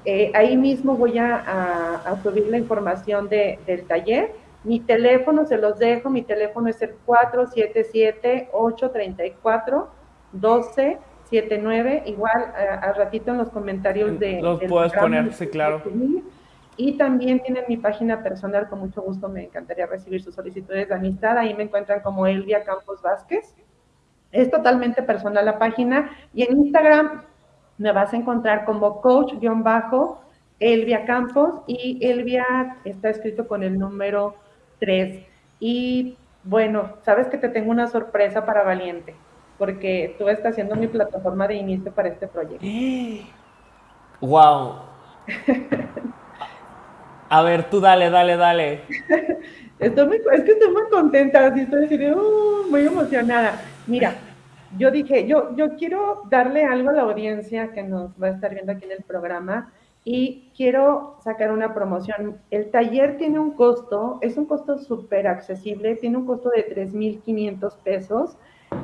Eh, ahí mismo voy a, subir la información del taller. Mi teléfono se los dejo, mi teléfono es el 477-834-1279. Igual al ratito en los comentarios de... Los puedes poner, sí, claro. Y también tienen mi página personal, con mucho gusto me encantaría recibir sus solicitudes de amistad. Ahí me encuentran como Elvia Campos Vázquez. Es totalmente personal la página. Y en Instagram me vas a encontrar como coach-elvia Campos y Elvia está escrito con el número 3. Y bueno, sabes que te tengo una sorpresa para Valiente, porque tú estás haciendo mi plataforma de inicio para este proyecto. [GASPS] ¡Wow! A ver, tú dale, dale, dale. [LAUGHS] Estoy muy, es que estoy muy contenta, así estoy uh, muy emocionada. Mira, yo dije, yo, yo quiero darle algo a la audiencia que nos va a estar viendo aquí en el programa y quiero sacar una promoción. El taller tiene un costo, es un costo súper accesible, tiene un costo de 3.500 pesos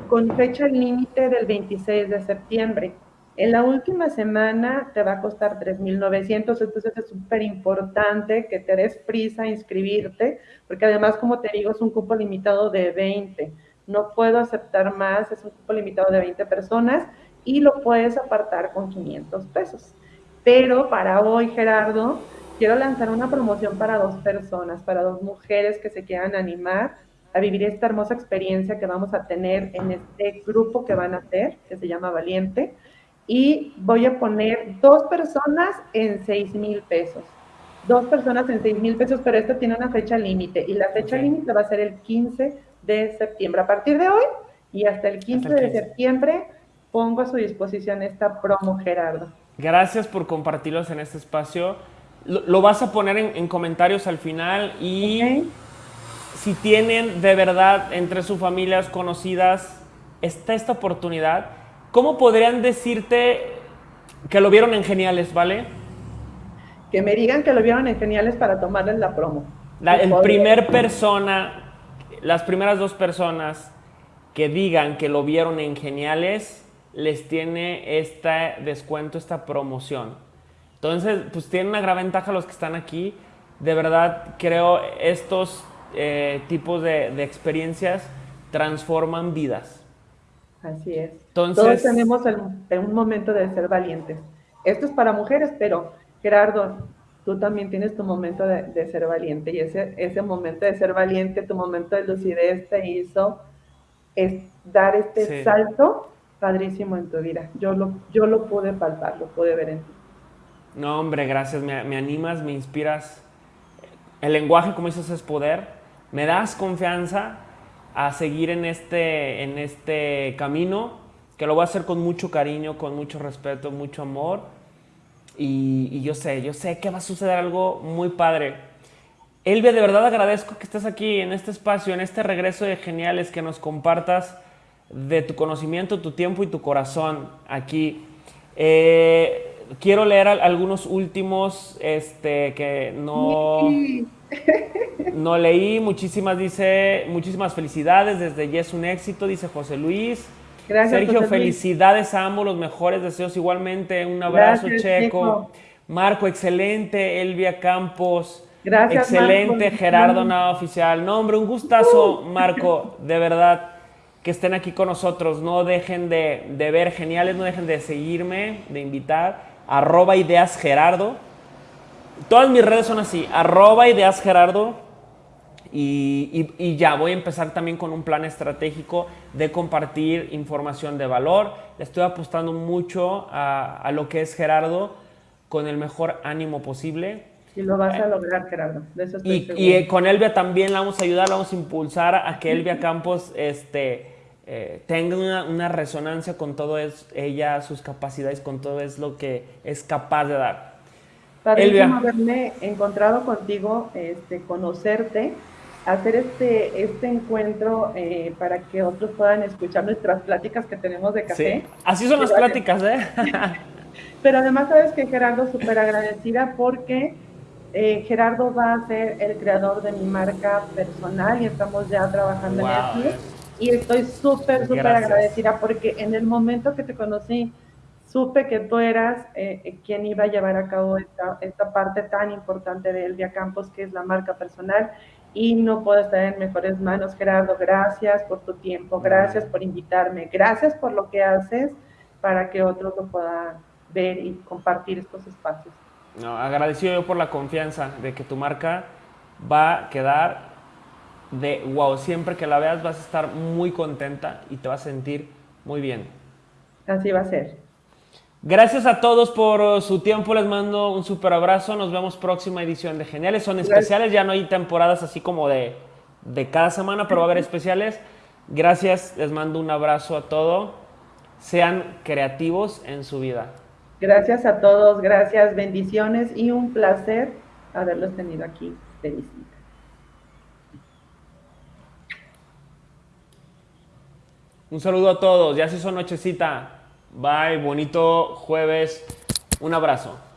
con fecha límite del 26 de septiembre. En la última semana te va a costar 3.900, entonces es súper importante que te des prisa a inscribirte, porque además, como te digo, es un cupo limitado de 20. No puedo aceptar más, es un cupo limitado de 20 personas y lo puedes apartar con 500 pesos. Pero para hoy, Gerardo, quiero lanzar una promoción para dos personas, para dos mujeres que se quieran animar a vivir esta hermosa experiencia que vamos a tener en este grupo que van a hacer, que se llama Valiente y voy a poner dos personas en seis mil pesos. Dos personas en seis mil pesos, pero esto tiene una fecha límite y la fecha límite va a ser el 15 de septiembre. A partir de hoy y hasta el 15, de septiembre pongo a su disposición esta promo, Gerardo. Gracias por compartirlos en este espacio. Lo, vas a poner en, comentarios al final y si tienen de verdad entre sus familias conocidas, está esta oportunidad ¿cómo podrían decirte que lo vieron en Geniales, vale? Que me digan que lo vieron en Geniales para tomarles la promo. La, el primer persona, las primeras dos personas que digan que lo vieron en Geniales, les tiene este descuento, esta promoción. Entonces, pues tienen una gran ventaja los que están aquí. De verdad, creo estos eh, tipos de, de experiencias transforman vidas. Así es. Todos tenemos un momento de ser valientes. Esto es para mujeres, pero Gerardo, tú también tienes tu momento de, ser valiente y ese, ese momento de ser valiente, tu momento de lucidez te hizo es dar este salto padrísimo en tu vida. Yo lo, yo lo pude palpar, lo pude ver en ti. No, hombre, gracias. Me, me animas, me inspiras. El lenguaje, como dices, es poder. Me das confianza a seguir en este, en este camino, que lo voy a hacer con mucho cariño, con mucho respeto, mucho amor. Y, yo sé, yo sé que va a suceder algo muy padre. Elvia, de verdad agradezco que estés aquí en este espacio, en este regreso de Geniales, que nos compartas de tu conocimiento, tu tiempo y tu corazón aquí. Eh, quiero leer algunos últimos este, que no... No leí, muchísimas, dice, muchísimas felicidades desde Yes un éxito, dice José Luis. Gracias, Sergio, felicidades a ambos, los mejores deseos igualmente. Un abrazo, Checo. Marco, excelente. Elvia Campos. Gracias. Excelente, Gerardo Nada Oficial. No, hombre, un gustazo, Marco, de verdad, que estén aquí con nosotros. No dejen de, de ver geniales, no dejen de seguirme, de invitar. Arroba Ideas Gerardo. Todas mis redes son así, arroba Ideas Gerardo y, ya, voy a empezar también con un plan estratégico de compartir información de valor. Estoy apostando mucho a, lo que es Gerardo con el mejor ánimo posible. Y lo vas a lograr, Gerardo. y, con Elvia también la vamos a ayudar, la vamos a impulsar a que Elvia Campos este, eh, tenga una, resonancia con todo es, ella, sus capacidades, con todo es lo que es capaz de dar. Padrísimo haberme encontrado contigo, este, conocerte hacer este, este encuentro eh, para que otros puedan escuchar nuestras pláticas que tenemos de café. Sí. Así son las pláticas, ¿eh? [LAUGHS] Pero además sabes que Gerardo súper agradecida porque eh, Gerardo va a ser el creador de mi marca personal y estamos ya trabajando en eso. Y estoy súper, súper agradecida porque en el momento que te conocí, supe que tú eras eh, quien iba a llevar a cabo esta, esta parte tan importante de Elvia Campos, que es la marca personal y no puedo estar en mejores manos. Gerardo, gracias por tu tiempo, gracias por invitarme, gracias por lo que haces para que otros lo puedan ver y compartir estos espacios. No, agradecido yo por la confianza de que tu marca va a quedar de wow. Siempre que la veas vas a estar muy contenta y te vas a sentir muy bien. Así va a ser. Gracias a todos por uh, su tiempo, les mando un super abrazo, nos vemos próxima edición de Geniales, son especiales, ya no hay temporadas así como de, de cada semana, pero va a haber especiales. Gracias, les mando un abrazo a todos, sean creativos en su vida. Gracias a todos, gracias, bendiciones y un placer haberlos tenido aquí de visita. Un saludo a todos, ya se hizo nochecita. Bye, bonito jueves. Un abrazo.